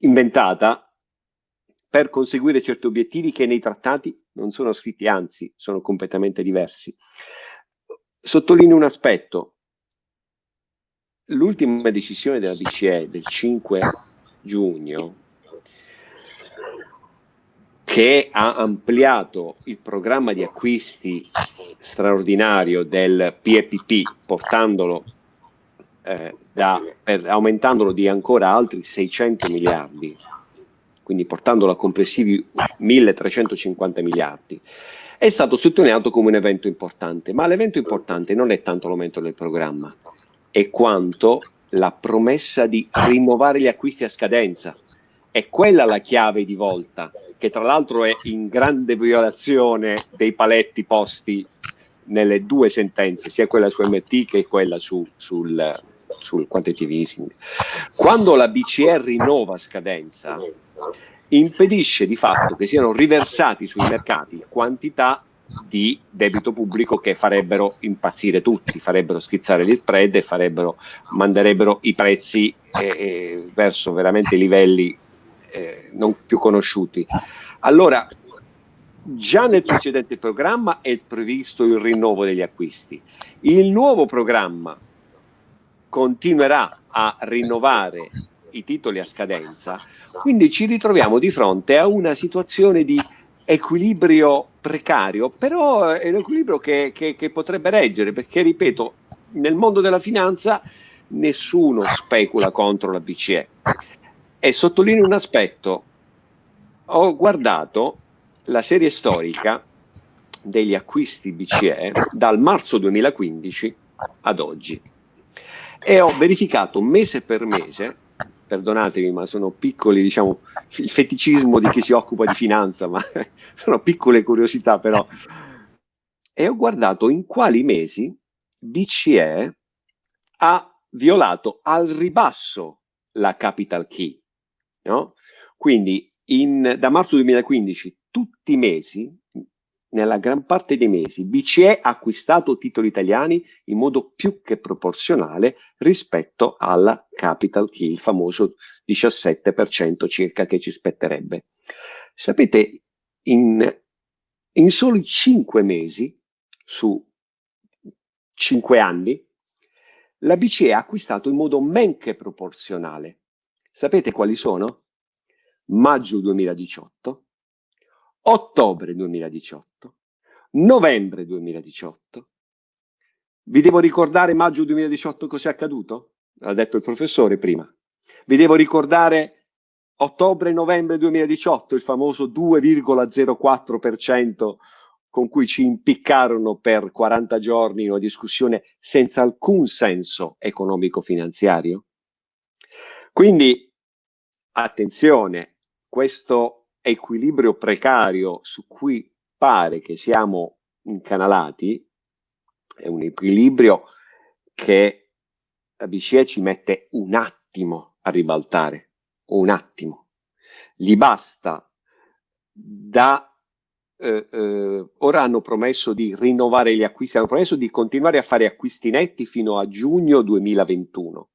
inventata per conseguire certi obiettivi che nei trattati non sono scritti, anzi sono completamente diversi. Sottolineo un aspetto. L'ultima decisione della BCE del 5 giugno che ha ampliato il programma di acquisti straordinario del PEPP portandolo eh, da, per, aumentandolo di ancora altri 600 miliardi, quindi portandolo a complessivi 1350 miliardi, è stato sottolineato come un evento importante, ma l'evento importante non è tanto l'aumento del programma, è quanto la promessa di rinnovare gli acquisti a scadenza. È quella la chiave di volta, che tra l'altro è in grande violazione dei paletti posti nelle due sentenze, sia quella su MT che quella su, sul, sul quantitative easing. Quando la BCE rinnova scadenza, impedisce di fatto che siano riversati sui mercati quantità di debito pubblico che farebbero impazzire tutti, farebbero schizzare gli spread e farebbero, manderebbero i prezzi eh, eh, verso veramente livelli eh, non più conosciuti. Allora, già nel precedente programma è previsto il rinnovo degli acquisti. Il nuovo programma continuerà a rinnovare i titoli a scadenza, quindi ci ritroviamo di fronte a una situazione di equilibrio precario, però è un equilibrio che, che, che potrebbe reggere, perché ripeto, nel mondo della finanza nessuno specula contro la BCE. E sottolineo un aspetto, ho guardato la serie storica degli acquisti BCE dal marzo 2015 ad oggi e ho verificato mese per mese, perdonatemi ma sono piccoli, diciamo, il feticismo di chi si occupa di finanza, ma [laughs] sono piccole curiosità però, e ho guardato in quali mesi BCE ha violato al ribasso la capital key, no? Quindi in, da marzo 2015 tutti i mesi nella gran parte dei mesi BCE ha acquistato titoli italiani in modo più che proporzionale rispetto alla capital key, il famoso 17% circa che ci spetterebbe. Sapete, in, in soli 5 mesi, su 5 anni, la BCE ha acquistato in modo men che proporzionale Sapete quali sono? Maggio 2018, ottobre 2018, novembre 2018. Vi devo ricordare maggio 2018 cos'è accaduto? Ha detto il professore prima. Vi devo ricordare ottobre-novembre 2018, il famoso 2,04% con cui ci impiccarono per 40 giorni in una discussione senza alcun senso economico-finanziario? Quindi, attenzione, questo equilibrio precario su cui pare che siamo incanalati è un equilibrio che la BCE ci mette un attimo a ribaltare, un attimo. Gli basta da eh, eh, ora hanno promesso di rinnovare gli acquisti, hanno promesso di continuare a fare acquisti netti fino a giugno 2021.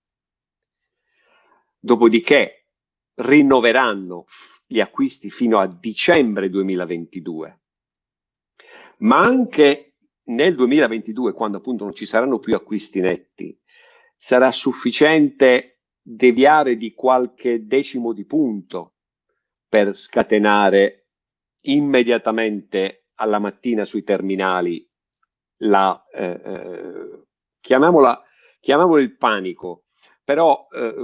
Dopodiché rinnoveranno gli acquisti fino a dicembre 2022. Ma anche nel 2022, quando appunto non ci saranno più acquisti netti, sarà sufficiente deviare di qualche decimo di punto per scatenare immediatamente alla mattina sui terminali la, eh, eh, chiamiamola, chiamiamolo il panico, però eh,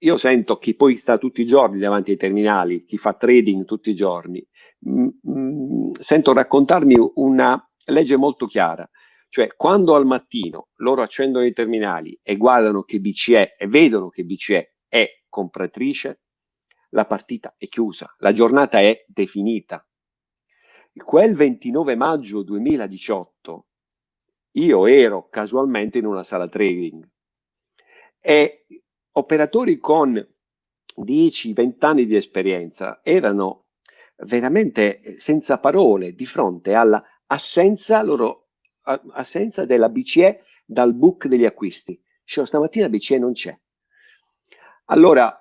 io sento chi poi sta tutti i giorni davanti ai terminali, chi fa trading tutti i giorni, mh, mh, sento raccontarmi una legge molto chiara, cioè quando al mattino loro accendono i terminali e guardano che BCE e vedono che BCE è compratrice, la partita è chiusa, la giornata è definita. Quel 29 maggio 2018 io ero casualmente in una sala trading e operatori con 10-20 anni di esperienza erano veramente senza parole di fronte alla assenza, loro, assenza della BCE dal book degli acquisti. Cioè, stamattina BCE non c'è. Allora,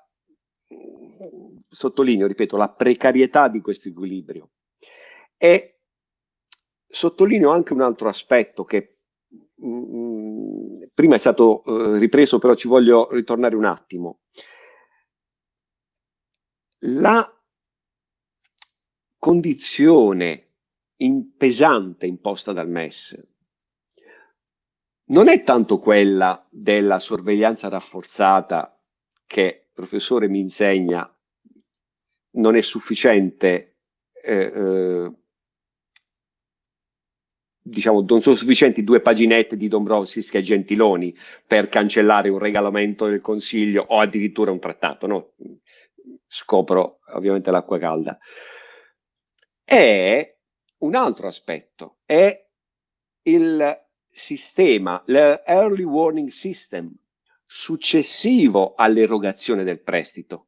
sottolineo, ripeto, la precarietà di questo equilibrio. E sottolineo anche un altro aspetto che mh, mm, prima è stato uh, ripreso, però ci voglio ritornare un attimo. La condizione in pesante imposta dal MES non è tanto quella della sorveglianza rafforzata che il professore mi insegna non è sufficiente, eh, eh, diciamo, non sono sufficienti due paginette di Dombrovskis e Gentiloni per cancellare un regolamento del Consiglio o addirittura un trattato, no? Scopro ovviamente l'acqua calda. È un altro aspetto, è il sistema, l'early warning system successivo all'erogazione del prestito.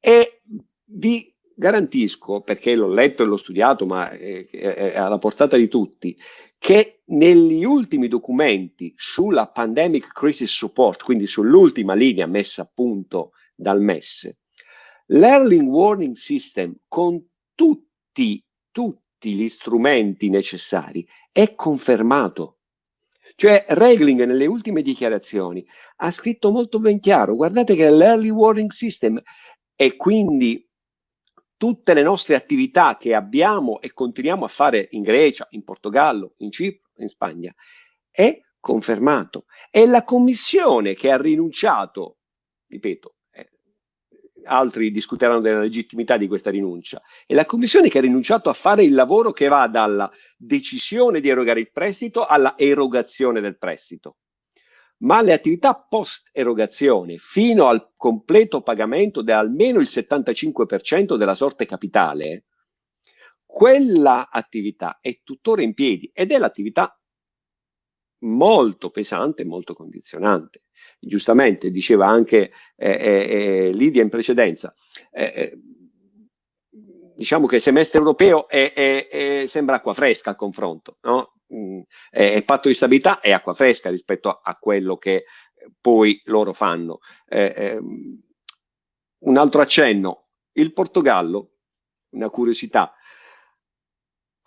E vi garantisco, perché l'ho letto e l'ho studiato, ma è, è alla portata di tutti, che negli ultimi documenti sulla Pandemic Crisis Support, quindi sull'ultima linea messa a punto dal MES, l'Early Warning System con tutti tutti gli strumenti necessari, è confermato. Cioè Regling nelle ultime dichiarazioni ha scritto molto ben chiaro, guardate che l'early warning system e quindi tutte le nostre attività che abbiamo e continuiamo a fare in Grecia, in Portogallo, in Cipro, in Spagna, è confermato. È la Commissione che ha rinunciato, ripeto, altri discuteranno della legittimità di questa rinuncia. È la Commissione che ha rinunciato a fare il lavoro che va dalla decisione di erogare il prestito alla erogazione del prestito. Ma le attività post erogazione fino al completo pagamento di almeno il 75% della sorte capitale, quella attività è tuttora in piedi ed è l'attività molto pesante e molto condizionante. Giustamente diceva anche eh, eh, eh Lidia in precedenza, eh, eh, diciamo che il semestre europeo è, è, è, sembra acqua fresca al confronto, no? Mm, il patto di stabilità è acqua fresca rispetto a, a quello che poi loro fanno. Ehm, un altro accenno, il Portogallo, una curiosità,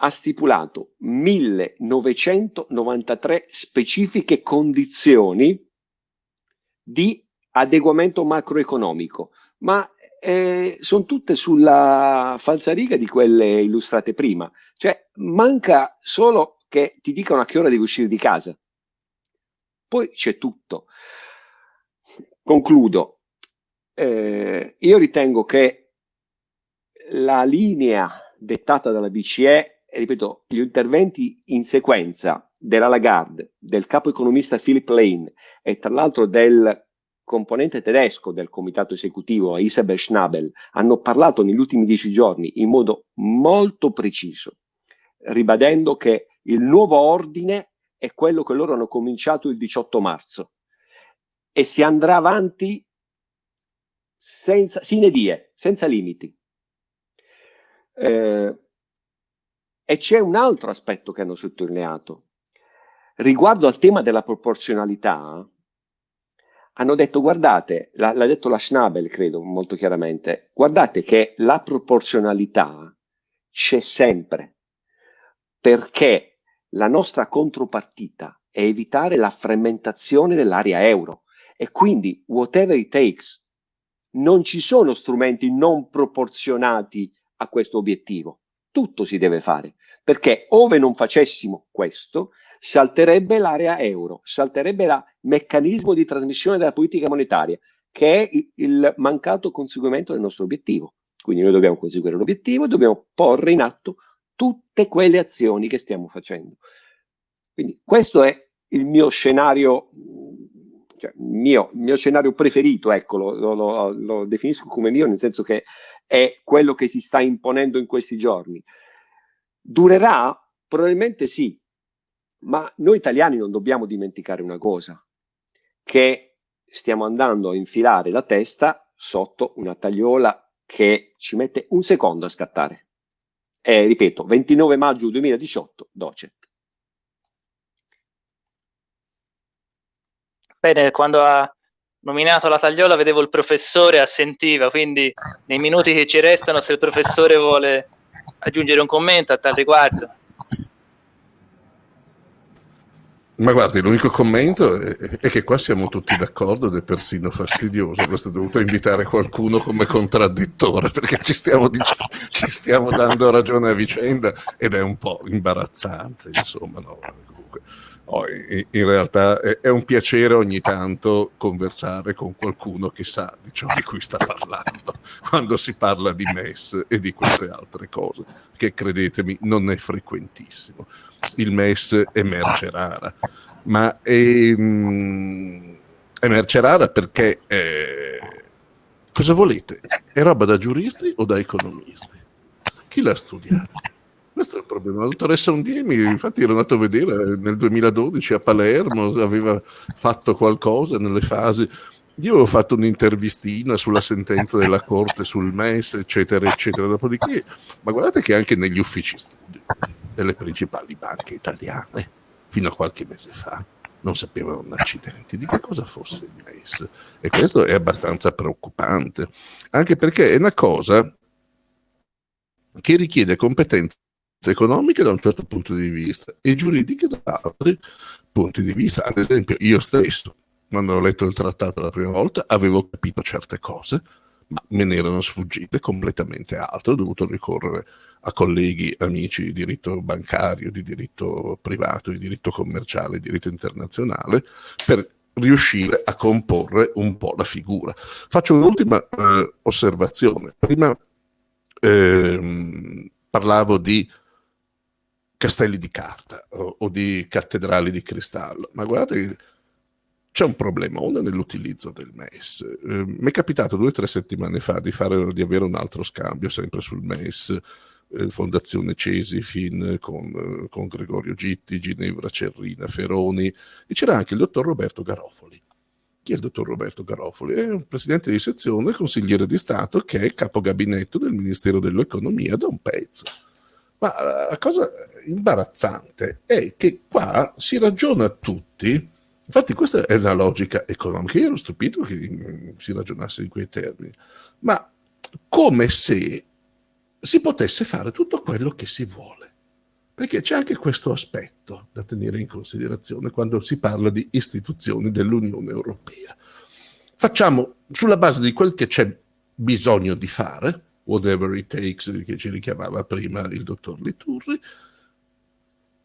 ha stipulato 1993 specifiche condizioni di adeguamento macroeconomico, ma eh, sono tutte sulla falsariga di quelle illustrate prima. Cioè, manca solo che ti dicano a che ora devi uscire di casa. Poi c'è tutto. Concludo. Eh, io ritengo che la linea dettata dalla BCE, ripeto, gli interventi in sequenza della Lagarde, del capo economista Philip Lane e tra l'altro del componente tedesco del comitato esecutivo, Isabel Schnabel, hanno parlato negli ultimi dieci giorni in modo molto preciso, ribadendo che il nuovo ordine è quello che loro hanno cominciato il 18 marzo e si andrà avanti senza, sine die, senza limiti. Eh, e c'è un altro aspetto che hanno sottolineato. Riguardo al tema della proporzionalità, hanno detto guardate, l'ha, detto la Schnabel credo molto chiaramente, guardate che la proporzionalità c'è sempre, perché la nostra contropartita è evitare la frammentazione dell'area euro e quindi whatever it takes, non ci sono strumenti non proporzionati a questo obiettivo, tutto si deve fare, perché ove non facessimo questo, salterebbe l'area euro, salterebbe il meccanismo di trasmissione della politica monetaria, che è il mancato conseguimento del nostro obiettivo. Quindi noi dobbiamo conseguire l'obiettivo e dobbiamo porre in atto tutte quelle azioni che stiamo facendo. Quindi questo è il mio scenario, cioè mio, mio scenario preferito, ecco, lo, lo, lo definisco come mio, nel senso che è quello che si sta imponendo in questi giorni. Durerà? Probabilmente sì, ma noi italiani non dobbiamo dimenticare una cosa, che stiamo andando a infilare la testa sotto una tagliola che ci mette un secondo a scattare. E ripeto, 29 maggio 2018, Docet. Bene, quando ha nominato la tagliola vedevo il professore assentiva, quindi nei minuti che ci restano se il professore vuole aggiungere un commento a tal riguardo. Ma guardi, l'unico commento è, è, che qua siamo tutti d'accordo ed è persino fastidioso. Avreste dovuto invitare qualcuno come contraddittore perché ci stiamo, dicendo, ci stiamo dando ragione a vicenda ed è un po' imbarazzante, insomma. No? Oh, in, realtà è, è, un piacere ogni tanto conversare con qualcuno che sa di ciò di cui sta parlando [laughs] quando si parla di MES e di queste altre cose, che credetemi non è frequentissimo il MES emerge rara, ma è, um, emerge rara perché eh, cosa volete? È roba da giuristi o da economisti? Chi l'ha studiato? Questo è il problema. La dottoressa Undiemi, infatti, ero andato a vedere nel 2012 a Palermo, aveva fatto qualcosa nelle fasi. Io avevo fatto un'intervistina sulla sentenza della Corte sul MES, eccetera, eccetera. Dopodiché, ma guardate che anche negli uffici delle principali banche italiane, fino a qualche mese fa, non sapevano un accidente di che cosa fosse il MES. E questo è abbastanza preoccupante, anche perché è una cosa che richiede competenze economiche da un certo punto di vista e giuridiche da altri punti di vista. Ad esempio, io stesso, quando ho letto il trattato la prima volta, avevo capito certe cose, ma me ne erano sfuggite completamente altre, ho dovuto ricorrere a colleghi, amici di diritto bancario, di diritto privato, di diritto commerciale, di diritto internazionale, per riuscire a comporre un po' la figura. Faccio un'ultima eh, osservazione. Prima eh, parlavo di castelli di carta o, o, di cattedrali di cristallo, ma guardate c'è un problema, uno nell'utilizzo del MES. Eh, mi è capitato due o tre settimane fa di, fare, di avere un altro scambio sempre sul MES, eh, Fondazione Cesifin con, con, Gregorio Gitti, Ginevra Cerrina, Feroni e c'era anche il dottor Roberto Garofoli. Chi è il dottor Roberto Garofoli? È un presidente di sezione, consigliere di Stato che è capo gabinetto del Ministero dell'Economia da un pezzo. Ma la cosa imbarazzante è che qua si ragiona tutti Infatti questa è la logica economica. Io ero stupito che si ragionasse in quei termini, ma come se si potesse fare tutto quello che si vuole. Perché c'è anche questo aspetto da tenere in considerazione quando si parla di istituzioni dell'Unione Europea. facciamo sulla base di quel che c'è bisogno di fare, whatever it takes, che ci richiamava prima il dottor Liturri,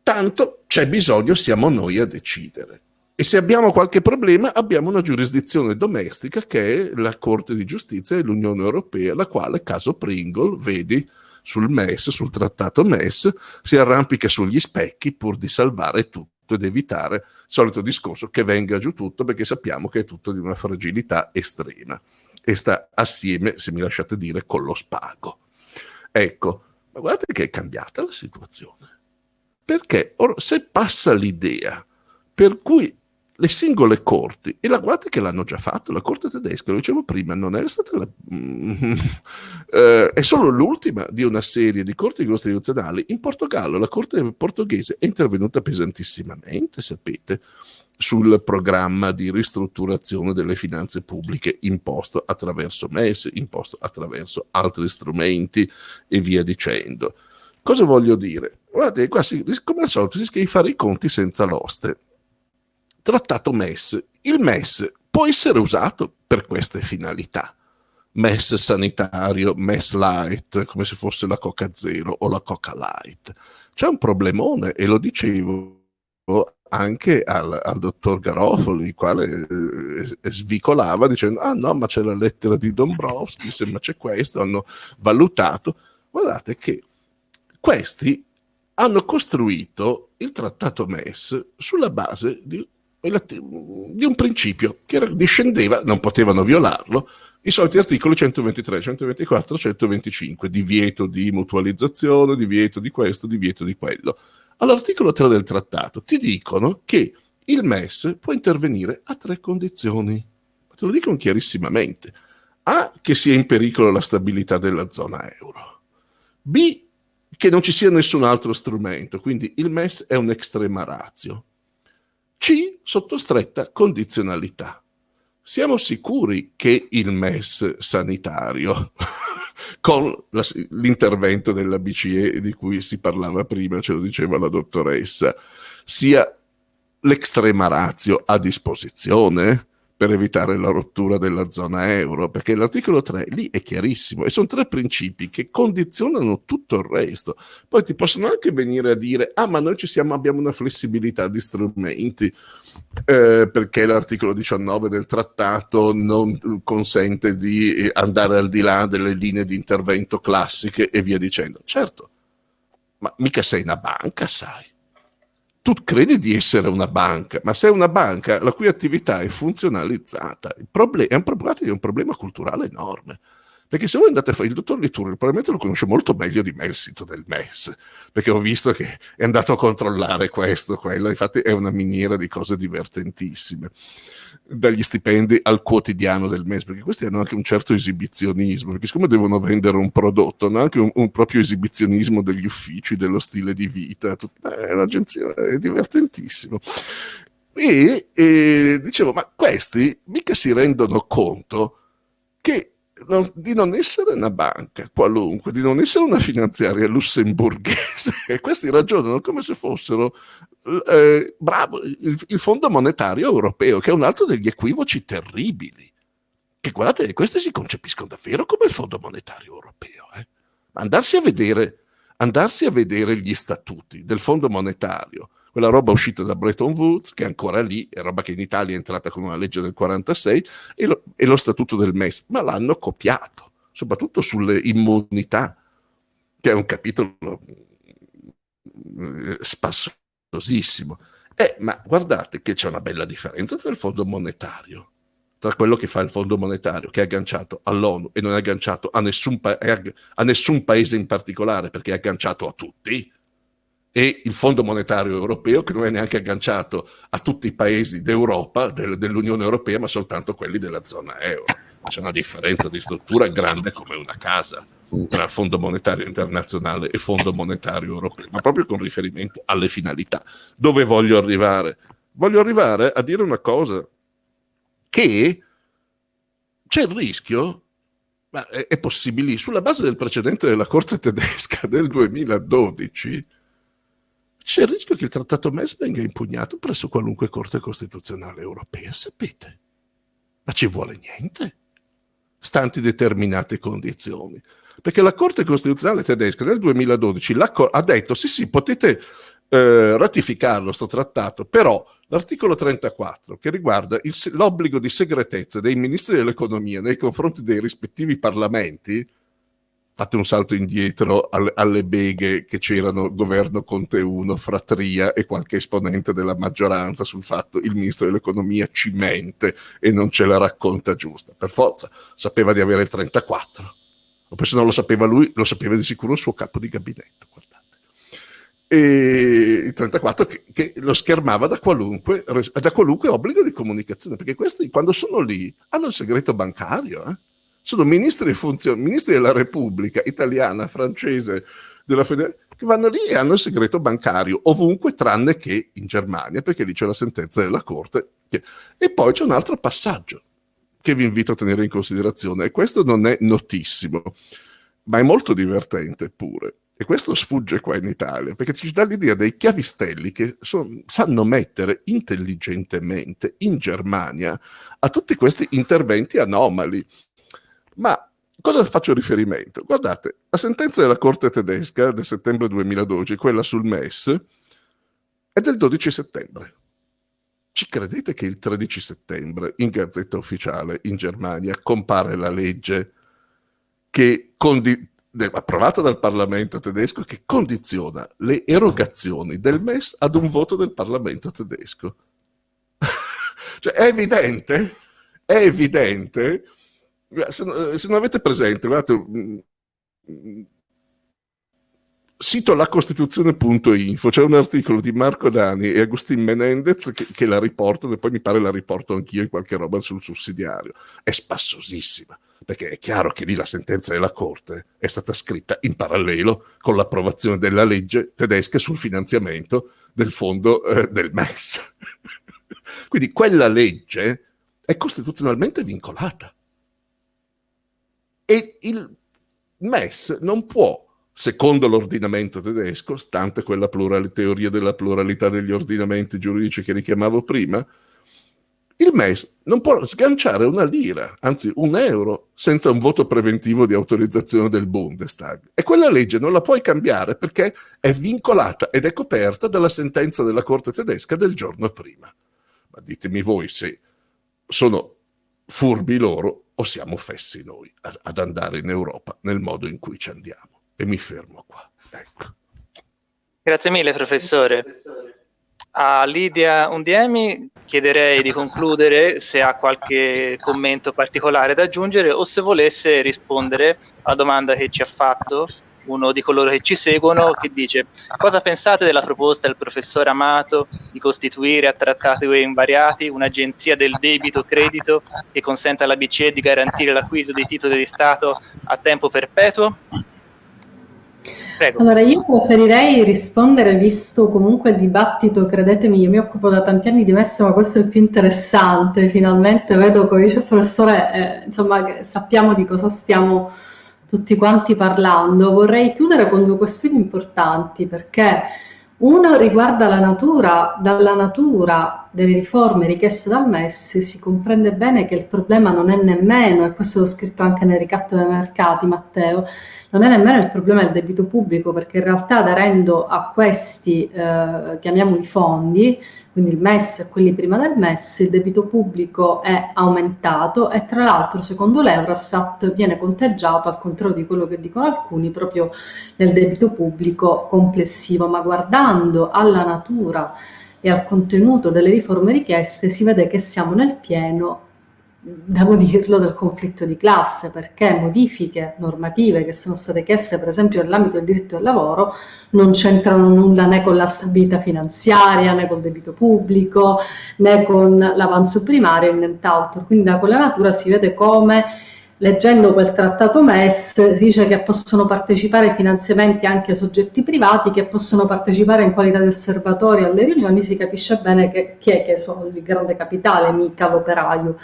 tanto c'è bisogno, siamo noi a decidere. E se abbiamo qualche problema, abbiamo una giurisdizione domestica che è la Corte di Giustizia dell'Unione Europea, la quale, caso Pringle, vedi sul MES, sul trattato MES, si arrampica sugli specchi pur di salvare tutto ed evitare il solito discorso che venga giù tutto perché sappiamo che è tutto di una fragilità estrema e sta assieme, se mi lasciate dire, con lo spago. Ecco, ma guardate che è cambiata la situazione. Perché se passa l'idea per cui le singole corti, e la guarda che l'hanno già fatto, la corte tedesca, lo dicevo prima, non era stata la, [laughs] eh, è solo l'ultima di una serie di corti costituzionali. In Portogallo la corte portoghese è intervenuta pesantissimamente, sapete, sul programma di ristrutturazione delle finanze pubbliche imposto attraverso MES, imposto attraverso altri strumenti e via dicendo. Cosa voglio dire? Guardate, qua si, come al solito si rischia di fare i conti senza l'oste trattato MES. Il MES può essere usato per queste finalità. MES sanitario, MES light, come se fosse la Coca Zero o la Coca Light. C'è un problemone e lo dicevo anche al, al dottor Garofoli, il quale eh, svicolava dicendo ah no ma c'è la lettera di Dombrovski, se ma c'è questo, hanno valutato. Guardate che questi hanno costruito il trattato MES sulla base di di un principio che discendeva, non potevano violarlo, i soliti articoli 123, 124, 125, divieto di mutualizzazione, divieto di questo, divieto di quello. All'articolo 3 del trattato ti dicono che il MES può intervenire a tre condizioni. Te lo dicono chiarissimamente. A, che sia in pericolo la stabilità della zona euro. B, che non ci sia nessun altro strumento, quindi il MES è un extrema ratio. C sotto stretta condizionalità. Siamo sicuri che il MES sanitario, con la, l'intervento della BCE di cui si parlava prima, ce lo diceva la dottoressa, sia l'extrema razio a disposizione? Per evitare la rottura della zona euro, perché l'articolo 3 lì è chiarissimo e sono tre principi che condizionano tutto il resto. Poi ti possono anche venire a dire, ah ma noi ci siamo, abbiamo una flessibilità di strumenti, eh, perché l'articolo 19 del trattato non consente di andare al di là delle linee di intervento classiche e via dicendo. Certo, ma mica sei una banca, sai tu credi di essere una banca, ma sei una banca la cui attività è funzionalizzata. Il problem- è, un, è un problema culturale enorme. Perché se voi andate a fare il dottor Liturri, probabilmente lo conosce molto meglio di me il sito del MES, perché ho visto che è andato a controllare questo, quello, infatti è una miniera di cose divertentissime dagli stipendi al quotidiano del mese, perché questi hanno anche un certo esibizionismo, perché siccome devono vendere un prodotto, hanno anche un, un proprio esibizionismo degli uffici, dello stile di vita, tut- è un'agenzia, è divertentissimo. E, e dicevo, ma questi mica si rendono conto che non, di non essere una banca qualunque, di non essere una finanziaria lussemburghese, [laughs] e questi ragionano come se fossero eh, bravo, il, il, Fondo Monetario Europeo, che è un altro degli equivoci terribili. Che guardate, questi si concepiscono davvero come il Fondo Monetario Europeo. Eh? Andarsi, a vedere, andarsi a vedere gli statuti del Fondo Monetario, quella roba uscita da Bretton Woods, che è ancora lì, è roba che in Italia è entrata con una legge del 46, e lo, e lo statuto del MES, ma l'hanno copiato, soprattutto sulle immunità, che è un capitolo eh, spasso costosissimo. Eh, ma guardate che c'è una bella differenza tra il fondo monetario, tra quello che fa il fondo monetario, che è agganciato all'ONU e non è agganciato a nessun, pa- a nessun paese in particolare, perché è agganciato a tutti, e il Fondo Monetario Europeo che non è neanche agganciato a tutti i paesi d'Europa, del, dell'Unione Europea, ma soltanto quelli della zona euro. C'è una differenza di struttura grande come una casa tra Fondo Monetario Internazionale e Fondo Monetario Europeo, ma proprio con riferimento alle finalità. Dove voglio arrivare? Voglio arrivare a dire una cosa, che c'è il rischio, ma è, è possibile, sulla base del precedente della Corte tedesca del 2012, c'è il rischio che il trattato MES venga impugnato presso qualunque Corte Costituzionale europea, sapete? Ma ci vuole niente, stanti determinate condizioni. Perché la Corte Costituzionale tedesca nel 2012 ha detto sì sì potete eh, ratificarlo questo trattato, però l'articolo 34 che riguarda l'obbligo di segretezza dei ministri dell'economia nei confronti dei rispettivi parlamenti, fate un salto indietro alle, alle beghe che c'erano governo Conte 1, Fratria e qualche esponente della maggioranza sul fatto il ministro dell'economia ci mente e non ce la racconta giusta. Per forza, sapeva di avere il 34. O se non lo sapeva lui, lo sapeva di sicuro il suo capo di gabinetto e il 34 che, che, lo schermava da qualunque, da qualunque obbligo di comunicazione, perché questi quando sono lì hanno il segreto bancario, eh? sono ministri, funzion- ministri della Repubblica italiana, francese, della federazione, che vanno lì e hanno il segreto bancario ovunque tranne che in Germania, perché lì c'è la sentenza della Corte. E poi c'è un altro passaggio che vi invito a tenere in considerazione, e questo non è notissimo, ma è molto divertente pure e questo sfugge qua in Italia, perché ci dà l'idea dei chiavistelli che son, sanno mettere intelligentemente in Germania a tutti questi interventi anomali. Ma cosa faccio riferimento? Guardate, la sentenza della Corte tedesca del settembre 2012, quella sul MES, è del 12 settembre. Ci credete che il 13 settembre in Gazzetta Ufficiale in Germania compare la legge che condi- approvata dal Parlamento tedesco che condiziona le erogazioni del MES ad un voto del Parlamento tedesco. [laughs] cioè è evidente, è evidente, se, se non avete presente, guardate, mm, sito lacostituzione.info c'è un articolo di Marco Dani e Agustin Menendez che, che la riportano e poi mi pare la riporto anch'io in qualche roba sul sussidiario. È spassosissima perché è chiaro che lì la sentenza della Corte è stata scritta in parallelo con l'approvazione della legge tedesca sul finanziamento del fondo eh, del MES. [laughs] Quindi quella legge è costituzionalmente vincolata. E il MES non può, secondo l'ordinamento tedesco, stante quella teoria della pluralità degli ordinamenti giuridici che richiamavo prima, il MES non può sganciare una lira, anzi un euro, senza un voto preventivo di autorizzazione del Bundestag. E quella legge non la puoi cambiare perché è vincolata ed è coperta dalla sentenza della Corte tedesca del giorno prima. Ma ditemi voi se sono furbi loro o siamo fessi noi ad andare in Europa nel modo in cui ci andiamo. E mi fermo qua. Ecco. Grazie mille, professore. A Lidia Undiemi chiederei di concludere se ha qualche commento particolare da aggiungere o se volesse rispondere alla domanda che ci ha fatto uno di coloro che ci seguono che dice cosa pensate della proposta del professor Amato di costituire a trattati invariati un'agenzia del debito credito che consenta alla BCE di garantire l'acquisto dei titoli di Stato a tempo perpetuo? Prego. Allora, io preferirei rispondere, visto comunque il dibattito, credetemi, io mi occupo da tanti anni di MES, ma questo è il più interessante, finalmente vedo dice il professore, eh, insomma, sappiamo di cosa stiamo tutti quanti parlando. Vorrei chiudere con due questioni importanti, perché uno riguarda la natura, dalla natura delle riforme richieste dal MES si comprende bene che il problema non è nemmeno, e questo l'ho scritto anche nel ricatto dei mercati Matteo, non è nemmeno il problema del debito pubblico perché in realtà aderendo a questi, eh, chiamiamoli fondi, quindi il MES e quelli prima del MES, il debito pubblico è aumentato e tra l'altro secondo l'Eurostat viene conteggiato, al contrario di quello che dicono alcuni, proprio nel debito pubblico complessivo, ma guardando alla natura e al contenuto delle riforme richieste si vede che siamo nel pieno devo dirlo, del conflitto di classe, perché modifiche normative che sono state chieste, per esempio, nell'ambito del diritto del lavoro, non c'entrano nulla né con la stabilità finanziaria, né col debito pubblico, né con l'avanzo primario e nient'altro. Quindi da quella natura si vede come leggendo quel trattato MES si dice che possono partecipare ai finanziamenti anche soggetti privati che possono partecipare in qualità di osservatori alle riunioni, si capisce bene che chi è che sono il grande capitale, mica l'operaio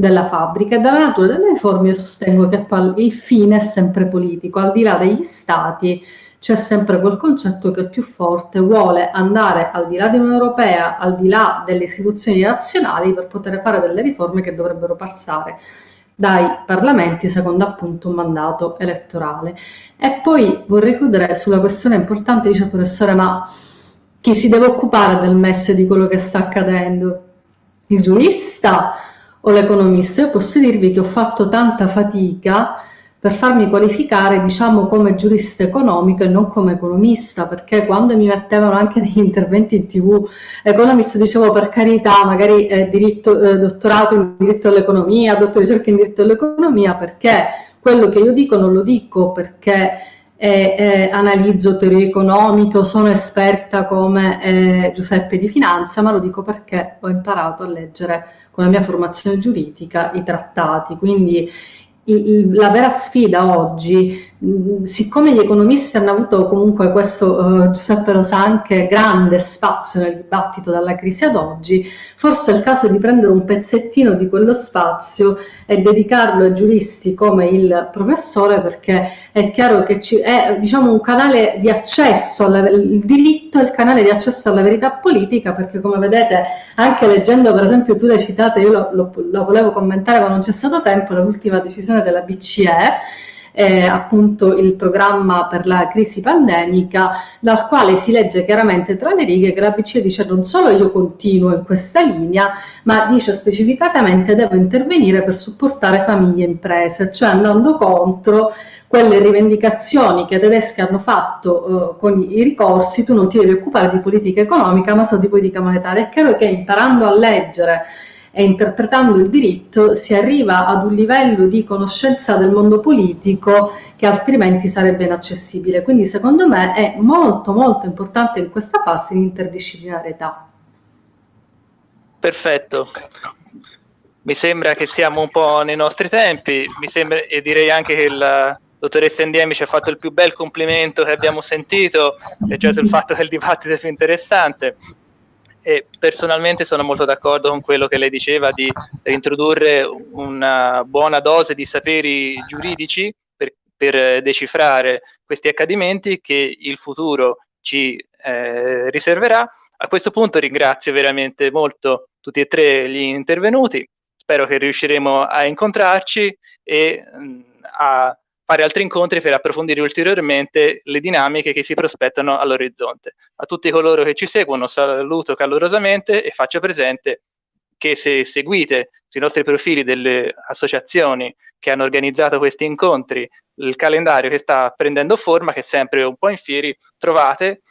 della fabbrica e dalla natura delle riforme io sostengo che il fine è sempre politico, al di là degli stati c'è sempre quel concetto che il più forte vuole andare al di là dell'Unione Europea, al di là delle istituzioni nazionali per poter fare delle riforme che dovrebbero passare dai parlamenti secondo appunto un mandato elettorale. E poi vorrei chiudere sulla questione importante, dice il professore, ma chi si deve occupare del MES di quello che sta accadendo? Il giurista o l'economista? Io posso dirvi che ho fatto tanta fatica per farmi qualificare diciamo come giurista economico e non come economista perché quando mi mettevano anche negli interventi in tv economista dicevo per carità magari eh, diritto, eh, dottorato in diritto all'economia dottorato di ricerca in diritto all'economia perché quello che io dico non lo dico perché eh, eh, analizzo teoria economica sono esperta come eh, Giuseppe di finanza ma lo dico perché ho imparato a leggere con la mia formazione giuridica i trattati. Quindi la vera sfida oggi, siccome gli economisti hanno avuto comunque questo, uh, Giuseppe lo sa, anche grande spazio nel dibattito dalla crisi ad oggi, forse è il caso di prendere un pezzettino di quello spazio e dedicarlo ai giuristi come il professore perché è chiaro che ci, è diciamo, un canale di accesso, alla, il diritto è il canale di accesso alla verità politica perché come vedete anche leggendo per esempio tu l'hai citata, io lo, lo, lo volevo commentare ma non c'è stato tempo, l'ultima decisione della BCE, eh, appunto il programma per la crisi pandemica, dal quale si legge chiaramente tra le righe che la BCE dice non solo io continuo in questa linea, ma dice specificatamente devo intervenire per supportare famiglie e imprese, cioè andando contro quelle rivendicazioni che i tedeschi hanno fatto eh, con i ricorsi, tu non ti devi occupare di politica economica ma solo di politica monetaria. È chiaro che imparando a leggere e interpretando il diritto si arriva ad un livello di conoscenza del mondo politico che altrimenti sarebbe inaccessibile. Quindi secondo me è molto molto importante in questa fase l'interdisciplinarietà. Perfetto. Mi sembra che siamo un po' nei nostri tempi, sembra, e direi anche che la dottoressa Indiemi ci ha fatto il più bel complimento che abbiamo sentito, e cioè sul fatto che il dibattito è più interessante e personalmente sono molto d'accordo con quello che lei diceva di introdurre una buona dose di saperi giuridici per, per decifrare questi accadimenti che il futuro ci eh, riserverà. A questo punto ringrazio veramente molto tutti e tre gli intervenuti, spero che riusciremo a incontrarci e mh, a fare altri incontri per approfondire ulteriormente le dinamiche che si prospettano all'orizzonte. A tutti coloro che ci seguono saluto calorosamente e faccio presente che se seguite sui nostri profili delle associazioni che hanno organizzato questi incontri il calendario che sta prendendo forma, che è sempre un po' in fieri, trovate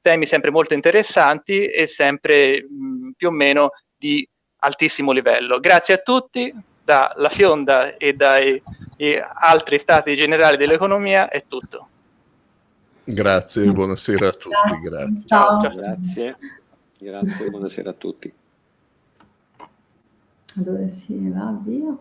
temi sempre molto interessanti e sempre mh, più o meno di altissimo livello. Grazie a tutti, dalla Fionda e dai altri stati generali dell'economia è tutto. Grazie, buonasera a tutti. Grazie. Ciao. Ciao. Grazie. Grazie, buonasera a tutti. Dove si va via?